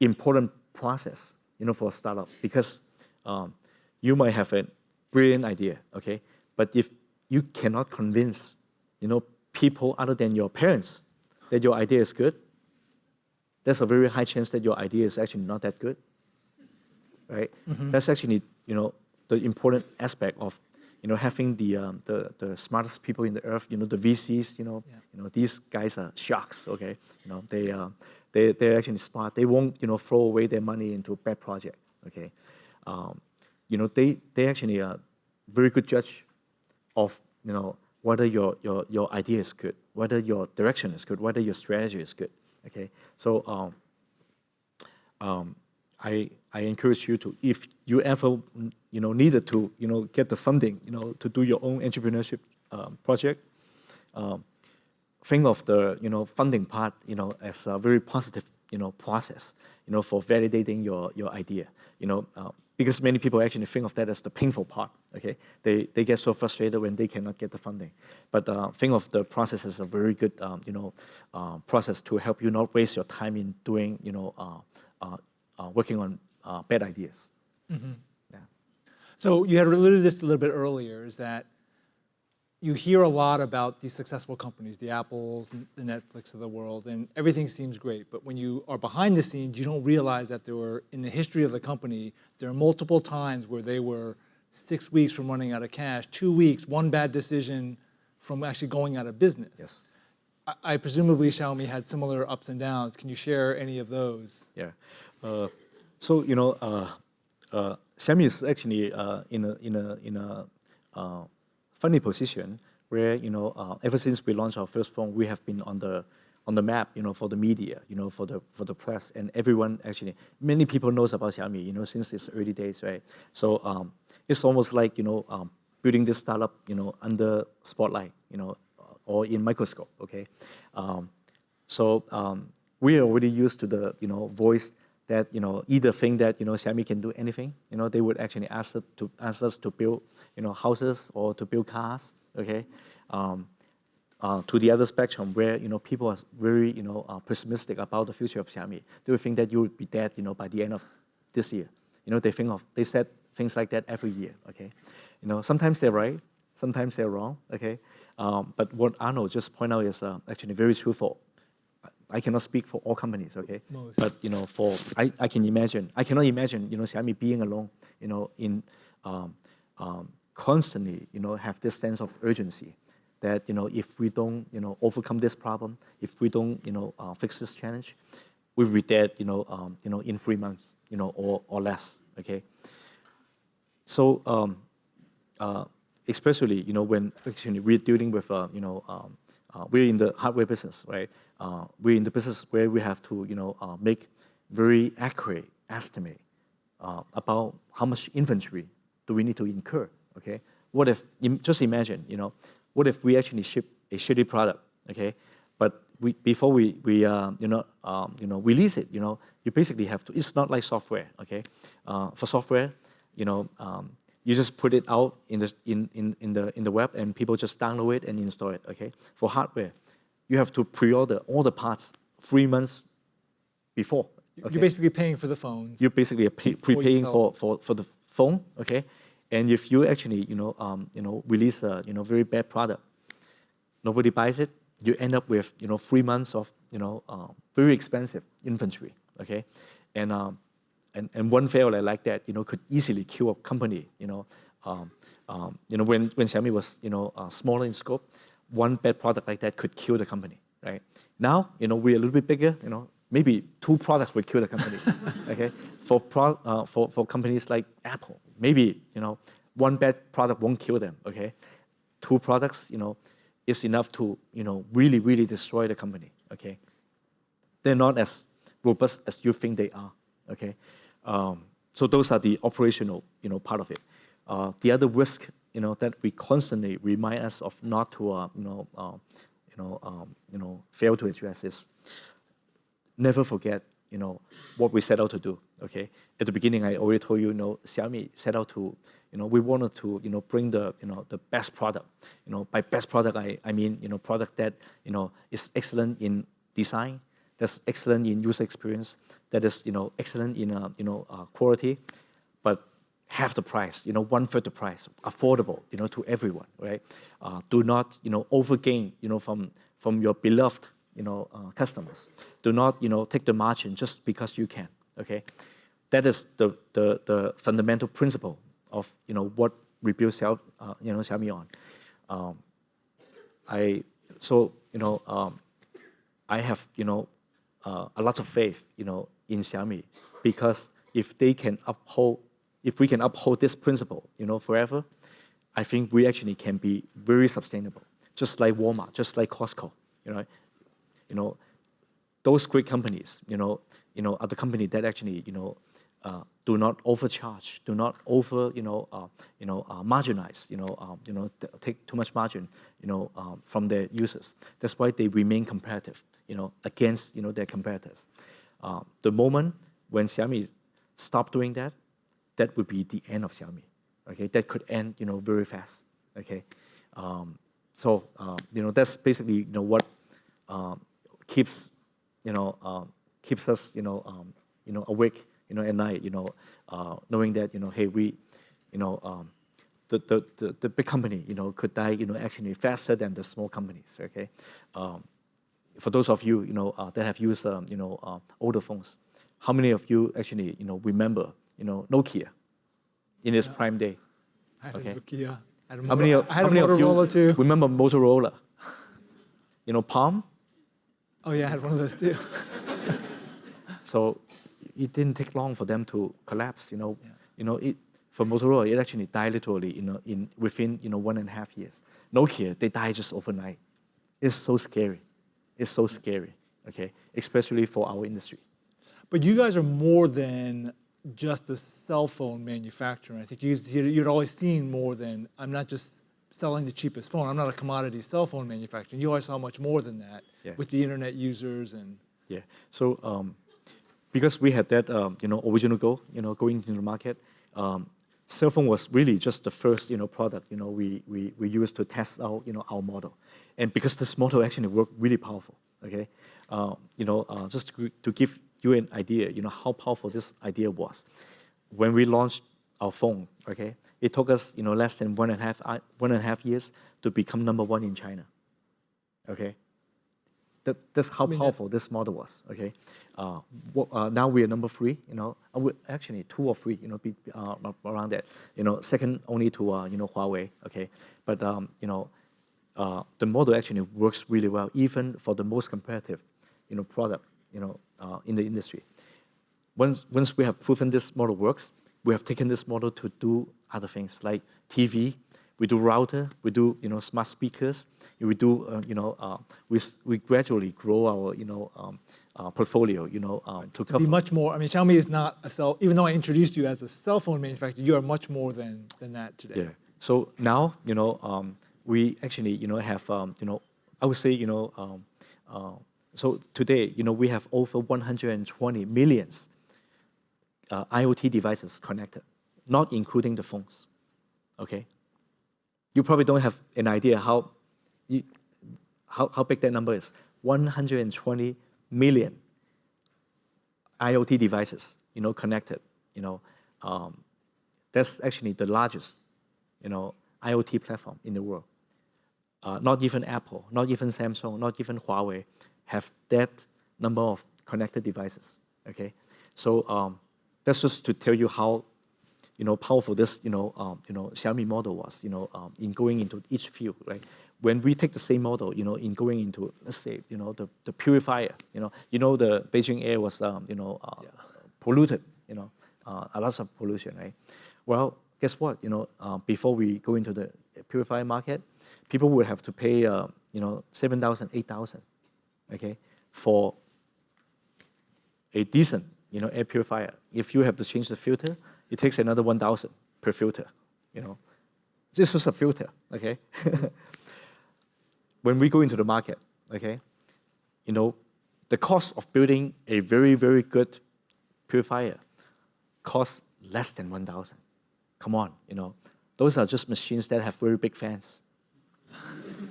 important process you know for a startup because um, you might have a brilliant idea okay but if you cannot convince you know people other than your parents that your idea is good there's a very high chance that your idea is actually not that good right? That's actually you know the important aspect of you know having the, um, the the smartest people in the earth you know the vcs you know Yeah. you know these guys are sharks okay? You know they uh, they they're actually smart. They won't you know throw away their money into a bad project okay? Um, you know they they actually are very good judge of you know whether your your your idea is good, whether your direction is good, whether your strategy is good. Okay, so um, um, I I encourage you to if you ever you know needed to you know get the funding you know to do your own entrepreneurship um, project, um, think of the you know funding part you know as a very positive you know process you know for validating your your idea you know uh, because many people actually think of that as the painful part okay? They they get so frustrated when they cannot get the funding. But uh, think of the process as a very good um, you know uh, process to help you not waste your time in doing you know uh, uh, uh, working on uh, bad ideas. Yeah. So you had alluded to this a little bit earlier, is that you hear a lot about these successful companies, the Apples, the Netflix of the world, and everything seems great. But when you are behind the scenes, you don't realize that there were, in the history of the company, there are multiple times where they were six weeks from running out of cash, two weeks, one bad decision from actually going out of business. yes I, I presumably Xiaomi had similar ups and downs. Can you share any of those? Yeah. Uh, So you know, uh, uh, Xiaomi is actually uh, in a in a in a uh, funny position where you know uh, ever since we launched our first phone, we have been on the on the map, you know, for the media, you know, for the for the press, and everyone actually, many people knows about Xiaomi, you know, since its early days, right? So um, it's almost like you know um, building this startup, you know, under spotlight, you know, or in microscope, okay? Um, so um, we are already used to the you know voice that you know either think that you know Xiaomi can do anything. You know they would actually ask us to ask us to build you know houses or to build cars. Okay, um, uh, to the other spectrum where you know people are very you know uh, pessimistic about the future of Xiaomi. They would think that you would be dead you know by the end of this year. You know they think of they said things like that every year. Okay, you know sometimes they're right, sometimes they're wrong. Okay, um, but what Arnold just pointed out is uh, actually very truthful. I cannot speak for all companies, okay? Most. But you know, for I, I can imagine, I cannot imagine, you know, Xiaomi being alone, you know, in um, um, constantly, you know, have this sense of urgency that you know, if we don't, you know, overcome this problem, if we don't, you know, uh, fix this challenge, we'll be dead, you know, um, you know, in three months, you know, or or less, okay? So um, uh, especially, you know, when actually we're dealing with, uh, you know, um, uh, we're in the hardware business, right? Uh, we're in the business where we have to, you know, uh, make very accurate estimate uh, about how much inventory do we need to incur, okay? What if, just imagine, you know, what if we actually ship a shitty product, okay? But we, before we, we uh, you, know, um, you know, release it, you know, you basically have to, it's not like software, okay? Uh, for software, you know, um, you just put it out in the, in, in, in, the, in the web and people just download it and install it, okay? For hardware, you have to pre-order all the parts three months before. okay? You're basically paying for the phones. You're basically pay, Before you prepaying for, for, for the phone, okay? And if you actually, you know, um, you know, release a, you know, very bad product, nobody buys it, you end up with, you know, three months of, you know, uh, very expensive inventory, okay? And, um, and, and one failure like that, you know, could easily kill a company, you know. Um, um, you know, when, when Xiaomi was, you know, uh, smaller in scope, one bad product like that could kill the company, right? Now, you know, we're a little bit bigger, you know, maybe two products will kill the company, okay? For, pro, uh, for, for companies like Apple, maybe, you know, one bad product won't kill them, okay? Two products, you know, is enough to, you know, really, really destroy the company, okay? They're not as robust as you think they are, okay? Um, so those are the operational, you know, part of it. Uh, the other risk, you know, that we constantly remind us of not to, uh, you know, uh, you know, um, you know, fail to address is never forget, you know, what we set out to do. Okay, at the beginning, I already told you, you know, Xiaomi set out to, you know, we wanted to, you know, bring the, you know, the best product. You know, by best product, I, I mean, you know, product that, you know, is excellent in design, that's excellent in user experience, that is, you know, excellent in, uh, you know, uh, quality, but half the price, you know, one third the price, affordable, you know, to everyone, right? Uh, do not, you know, overgain, you know, from from your beloved, you know, uh, customers. Do not, you know, take the margin just because you can, okay? That is the the, the fundamental principle of, you know, what we build, Xiao, uh, you know, Xiaomi on. Um, I so you know um, I have you know uh, a lot of faith you know in Xiaomi because if they can uphold if we can uphold this principle you know forever, I think we actually can be very sustainable, just like Walmart, just like Costco. You know, you know those great companies you know you know are the company that actually you know uh, do not overcharge, do not over, you know, uh, you know, uh, marginalize, you know, um, you know, take too much margin, you know, um, from their users. That's why they remain competitive, you know, against, you know, their competitors. Uh, the moment when Xiaomi stop doing that, that would be the end of Xiaomi. Okay, that could end, you know, very fast. Okay, um, so um, you know, that's basically, you know, what um, keeps, you know, um, keeps us, you know, um, you know, awake you know, at night, you know, uh, knowing that, you know, hey, we, you know, um, the, the, the, the, big company, you know, could die, you know, actually faster than the small companies, okay? Um, for those of you, you know, uh, that have used, um, you know, uh, older phones, how many of you actually, you know, remember, you know, Nokia in its prime day? I had Okay. Nokia. I had a How many, of- I had how many of you Motorola too. remember Motorola? You know, Palm? Oh yeah, I had one of those too. So, it didn't take long for them to collapse. You know, yeah. you know, it, for Motorola, it actually died literally, you know, in within you know one and a half years. Nokia, they died just overnight. It's so scary. It's so scary. Okay, especially for our industry. But you guys are more than just a cell phone manufacturer. I think you, you'd always seen more than I'm not just selling the cheapest phone. I'm not a commodity cell phone manufacturer. You always saw much more than that yeah. with the internet users and. Yeah. So um, because we had that um, you know original goal, you know, going into the market, um, cell phone was really just the first you know product you know we we we used to test out you know our model, and because this model actually worked really powerful. Okay, uh, you know, uh, just to, to give you an idea, you know, how powerful this idea was. When we launched our phone, okay, it took us, you know, less than one and a half, uh, one and a half years to become number one in China. Okay, that, that's how I mean, powerful that's... this model was. Okay, uh, uh, now we are number three. You know, actually two or three. You know, be, uh, around that. You know, second only to uh, you know Huawei. Okay, but um, you know, uh, the model actually works really well, even for the most competitive, you know, product you know, uh, in the industry. Once, once we have proven this model works, we have taken this model to do other things like TV, we do router, we do you know smart speakers, we do uh, you know uh, we we gradually grow our you know um, uh, portfolio you know um, to, to be much more. I mean, Xiaomi is not a cell. Even though I introduced you as a cell phone manufacturer, you are much more than than that today. Yeah. So now you know um, we actually you know have um, you know I would say you know um, uh, so today, you know, we have over 120 millions uh, IoT devices connected, not including the phones, okay? You probably don't have an idea how, you, how, how big that number is. 120 million IoT devices, you know, connected, you know. Um, that's actually the largest, you know, IoT platform in the world. Uh, not even Apple, not even Samsung, not even Huawei have that number of connected devices, okay? So um, that's just to tell you how, you know, powerful this, you know, um, you know, Xiaomi model was, you know, um, in going into each field, right? When we take the same model, you know, in going into, let's say, you know, the, the purifier, you know, you know, the Beijing air was, um, you know, uh, yeah. polluted, you know, uh, a lot of pollution, right? Well, guess what, you know, uh, before we go into the purifier market, people would have to pay, uh, you know, 7,000, 8,000 okay, for a decent you know, air purifier. If you have to change the filter, it takes another 1,000 per filter, you know. This was a filter, okay? when we go into the market, okay, you know, the cost of building a very, very good purifier costs less than 1,000. Come on, you know. Those are just machines that have very big fans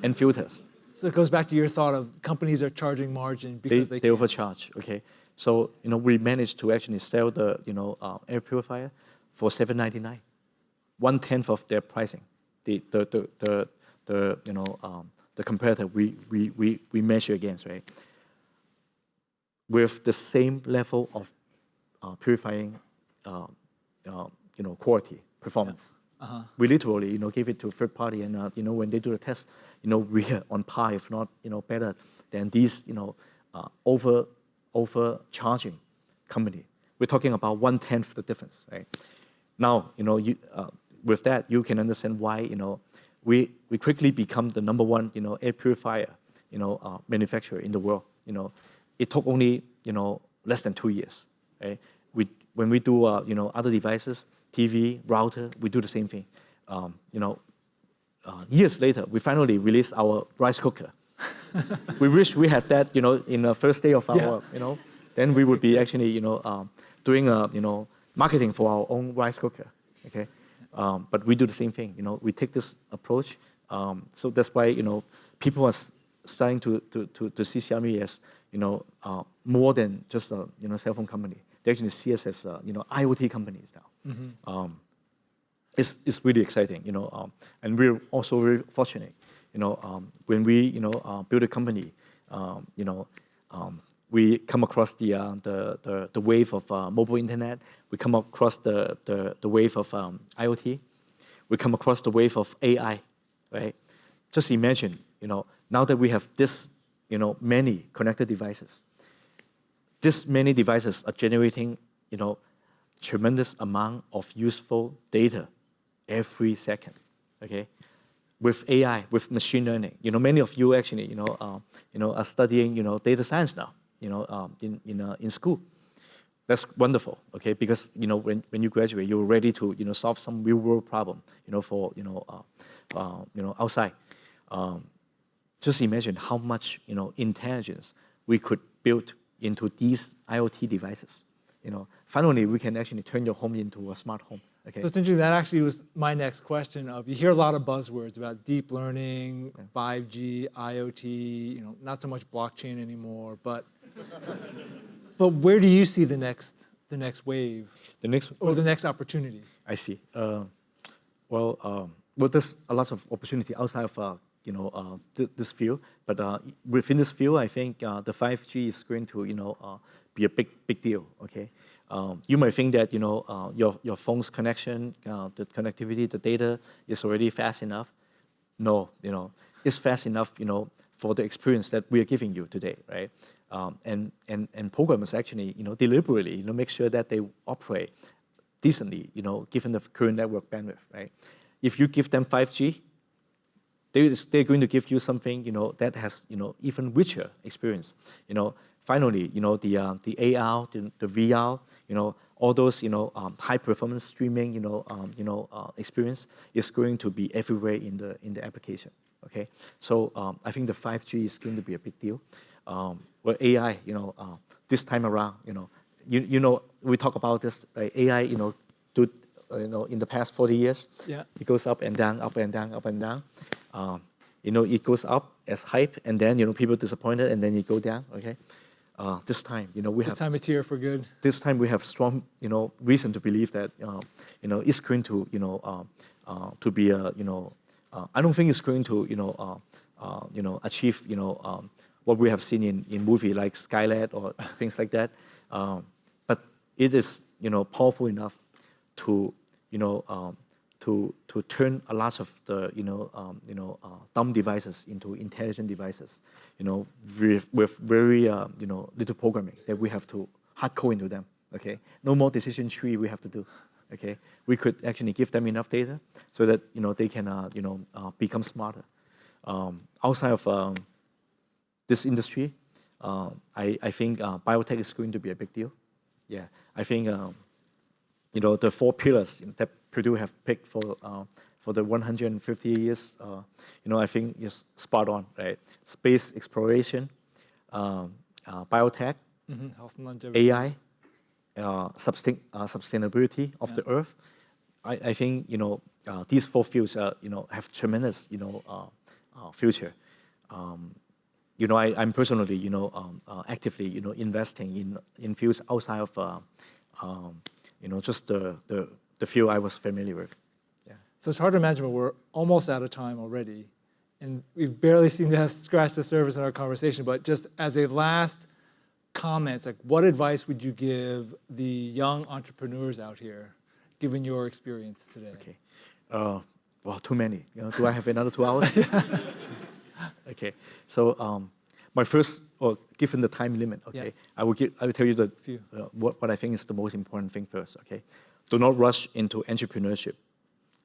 and filters. So it goes back to your thought of companies are charging margin because they, they, they overcharge. Okay, so you know we managed to actually sell the you know uh, air purifier for seven ninety nine, one tenth of their pricing. The the the the, the you know um, the competitor we, we we we measure against right. With the same level of uh, purifying, uh, uh you know quality performance. Uh -huh. We literally, you know, give it to a third party, and uh, you know, when they do the test, you know, we are on par, if not, you know, better than these, you know, uh, over overcharging company. We're talking about one tenth the difference, right? Now, you know, you, uh, with that, you can understand why, you know, we we quickly become the number one, you know, air purifier, you know, uh, manufacturer in the world. You know, it took only, you know, less than two years, right? We when we do, uh, you know, other devices, TV, router, we do the same thing. Um, you know, uh, years later, we finally released our rice cooker. we wish we had that, you know, in the first day of our, yeah. you know, then we would be actually, you know, um, doing, a, you know, marketing for our own rice cooker, okay? Um, but we do the same thing, you know, we take this approach. Um, so that's why, you know, people are starting to, to, to, to see Xiaomi as, you know, uh, more than just a, you know, cell phone company. They actually see us as, uh, you know, IoT companies now. Mm -hmm it's, it's really exciting, you know, um, and we're also very fortunate, you know, um, when we, you know, uh, build a company, um, you know, um, we come across the, uh, the, the, the, wave of uh, mobile internet, we come across the, the, the wave of um, IoT, we come across the wave of AI, right? Just imagine, you know, now that we have this, you know, many connected devices, this many devices are generating you know, tremendous amount of useful data every second, okay? With AI, with machine learning, you know, many of you actually, you know, uh, you know, are studying, you know, data science now, you know, um, in, in, uh, in school. That's wonderful, okay? Because, you know, when, when you graduate, you're ready to, you know, solve some real world problem, you know, for, you know, uh, uh, you know, outside. Um, just imagine how much, you know, intelligence we could build into these IoT devices. You know, finally, we can actually turn your home into a smart home. Okay. So it's interesting, that actually was my next question of, you hear a lot of buzzwords about deep learning, 5G, IoT, you know, not so much blockchain anymore, but, but where do you see the next, the next wave the next, or the next opportunity? I see. Uh, well, um, well, there's a lot of opportunity outside of uh, you know uh, th this field, but uh, within this field, I think uh, the 5G is going to you know uh, be a big big deal. Okay, um, you might think that you know uh, your your phone's connection, uh, the connectivity, the data is already fast enough. No, you know, it's fast enough. You know, for the experience that we are giving you today, right? Um, and and and programmers actually you know deliberately you know make sure that they operate decently. You know, given the current network bandwidth, right? If you give them 5G, they, they're going to give you something, you know, that has, you know, even richer experience. You know, finally, you know, the, uh, the AR, the, the VR, you know, all those, you know, um, high performance streaming, you know, um, you know, uh, experience is going to be everywhere in the, in the application, okay? So um, I think the 5G is going to be a big deal. Um, well, AI, you know, uh, this time around, you know, you, you know, we talk about this, right? AI, you know, do, uh, you know, in the past 40 years, Yeah. it goes up and down, up and down, up and down. Um, you know, it goes up as hype, and then you know people disappointed, and then it go down. Okay, uh, this time, you know, we This have time it's here for good. this time we have strong, you know, reason to believe that, uh, you know, it's going to, you know, uh, uh, to be a, you know, uh, I don't think it's going to, you know, uh, uh, you know, achieve, you know, um, what we have seen in in movie like Skynet or things like that. Um, but it is, you know, powerful enough to, you know, um, to to turn a lot of the, you know, um, you know, uh, dumb devices into intelligent devices, you know, with, with very, uh, you know, little programming that we have to hard code into them. Okay, no more decision tree we have to do. Okay, we could actually give them enough data so that you know they can, uh, you know, uh, become smarter. Um, outside of um, this industry, uh, I, I think uh, biotech is going to be a big deal. Yeah, I think um, you know the four pillars that Purdue have picked for uh, for the 150 years. Uh, you know, I think is spot on. Right, space exploration, um, uh, biotech, and longevity. AI, uh, sustain, uh, sustainability of the earth. I, I think you know uh, these four fields uh, you know have tremendous you know uh, uh, future. Um, you know, I, I'm personally you know um, uh, actively you know investing in in fields outside of uh, um, you know just the, the the few I was familiar with. Yeah. So it's hard to imagine, but we're almost out of time already. And we've barely seemed to have scratched the surface in our conversation, but just as a last comment, like what advice would you give the young entrepreneurs out here, given your experience today? Okay. Uh, well, too many. You know, do I have another two hours? okay. So um, my first, or given the time limit, okay, Yeah. I will give, I will tell you the uh, what, what I think is the most important thing first. Okay, do not rush into entrepreneurship.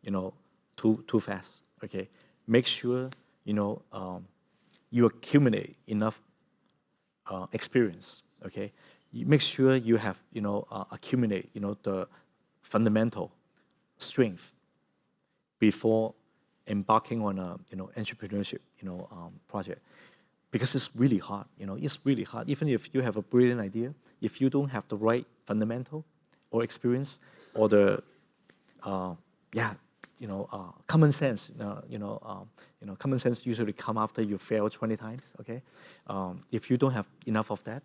You know, too too fast. Okay, make sure you know um, you accumulate enough uh, experience. Okay, you make sure you have you know uh, accumulate you know the fundamental strength before embarking on a you know entrepreneurship you know um, project because it's really hard you know it's really hard even if you have a brilliant idea if you don't have the right fundamental or experience or the uh, yeah you know uh, common sense uh, you know um, you know common sense usually come after you fail 20 times okay? Um, if you don't have enough of that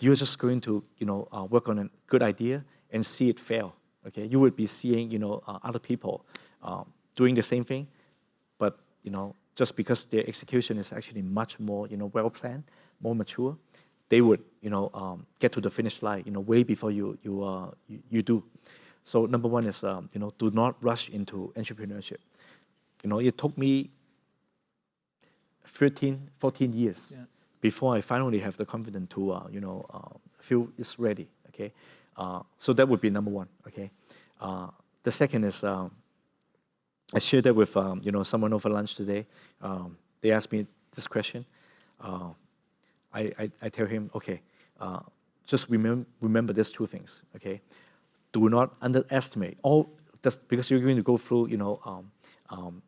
you're just going to you know uh, work on a good idea and see it fail okay? You would be seeing you know uh, other people um, doing the same thing but you know just because their execution is actually much more you know well planned more mature they would you know um, get to the finish line you know way before you you uh, you, you do so number one is um, you know do not rush into entrepreneurship you know it took me 13 14 years Yeah. before I finally have the confidence to, uh, you know, uh, feel it's ready. Okay, Uh, so that would be number one. Okay. Uh, the second is um, I shared that with um, you know someone over lunch today. Um, they asked me this question. I, I, I tell him, okay, uh, just remember remember these two things. Okay, do not underestimate all. That's because you're going to go through you know um, um,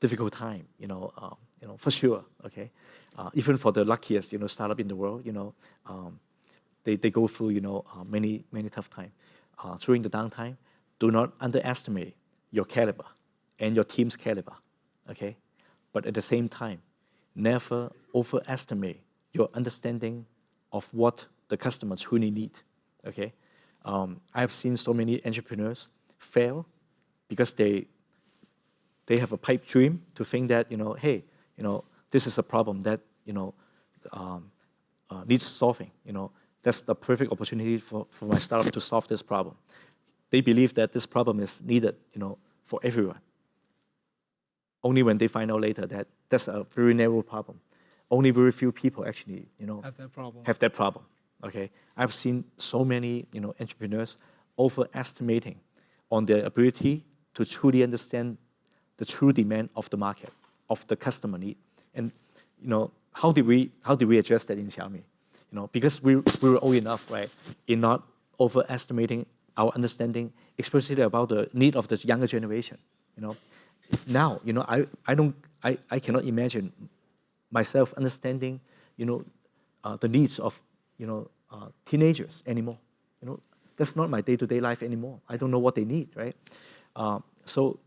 difficult time. You know um, you know for sure. Okay, uh, even for the luckiest you know startup in the world, you know. Um, they, they go through you know uh, many many tough time. Uh, during the downtime, do not underestimate your caliber and your team's caliber, okay? But at the same time, never overestimate your understanding of what the customers truly need, okay? Um, I've seen so many entrepreneurs fail because they they have a pipe dream to think that you know, hey, you know, this is a problem that you know um, uh, needs solving. You know, that's the perfect opportunity for, for my startup to solve this problem. They believe that this problem is needed, you know, for everyone. Only when they find out later that that's a very narrow problem. Only very few people actually, you know, Have that problem. have that problem. Okay, I've seen so many, you know, entrepreneurs overestimating on their ability to truly understand the true demand of the market, of the customer need, and you know, how did we how did we address that in Xiaomi? You know, because we we were old enough, right, in not overestimating our understanding, especially about the need of the younger generation. You know, now, you know, I I don't I I cannot imagine myself understanding, you know, uh, the needs of, you know, uh, teenagers anymore. You know, that's not my day-to-day life anymore. I don't know what they need, right? Uh, so,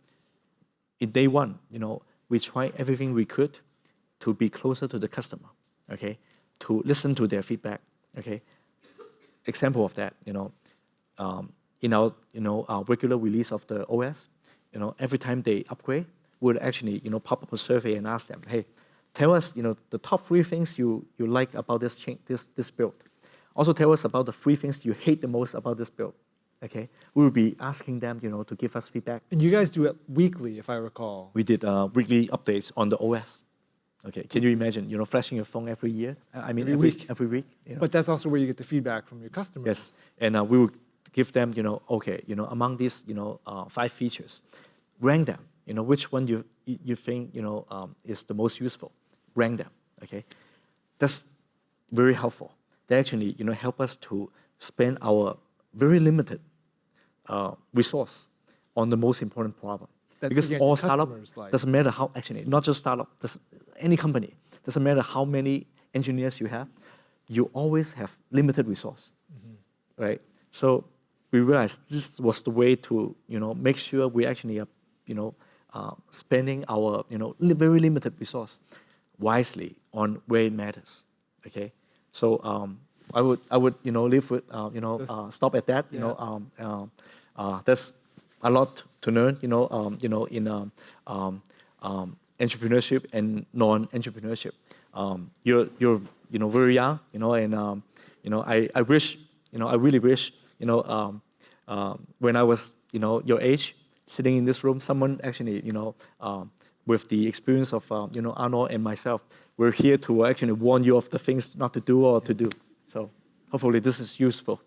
in day one, you know, we try everything we could to be closer to the customer, okay, to listen to their feedback, okay. Example of that, you know, um, in our, you know, our regular release of the OS, you know, every time they upgrade, we'll actually, you know, pop up a survey and ask them, hey, tell us, you know, the top three things you, you like about this, change, this, this build. Also tell us about the three things you hate the most about this build, okay? We will be asking them, you know, to give us feedback. And you guys do it weekly, if I recall. We did uh, weekly updates on the OS. Okay, can you imagine, you know, flashing your phone every year? I mean, Every every, week. every week. you know? But that's also where you get the feedback from your customers. Yes, and uh, we will give them, you know, okay, you know, among these, you know, uh, five features, rank them. You know, which one you you you think, you know, um, is the most useful? Rank them. Okay, that's very helpful. They actually, you know, help us to spend our very limited uh, resource on the most important problem. That, because again, all startup like. doesn't matter how actually not just startup, any company doesn't matter how many engineers you have, you always have limited resource, Mm-hmm. right? So we realized this was the way to you know make sure we actually are you know uh, spending our you know very limited resource wisely on where it matters. Okay, so um, I would I would you know leave with uh, you know uh, stop at that. You Yeah. know um, um, uh, there's a lot to learn. You know um, you know in um, um, um, entrepreneurship and non-entrepreneurship. Um, you're you're you know very young. You know and um, you know I, I wish you know I really wish you know um, um, when I was you know your age sitting in this room someone actually you know um, with the experience of um, you know Arnold and myself we're here to actually warn you of the things not to do or to do so hopefully this is useful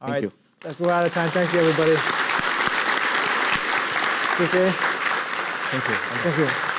All thank right, you That's we're out of time. Thank you, everybody. Appreciate it. thank you Thank you.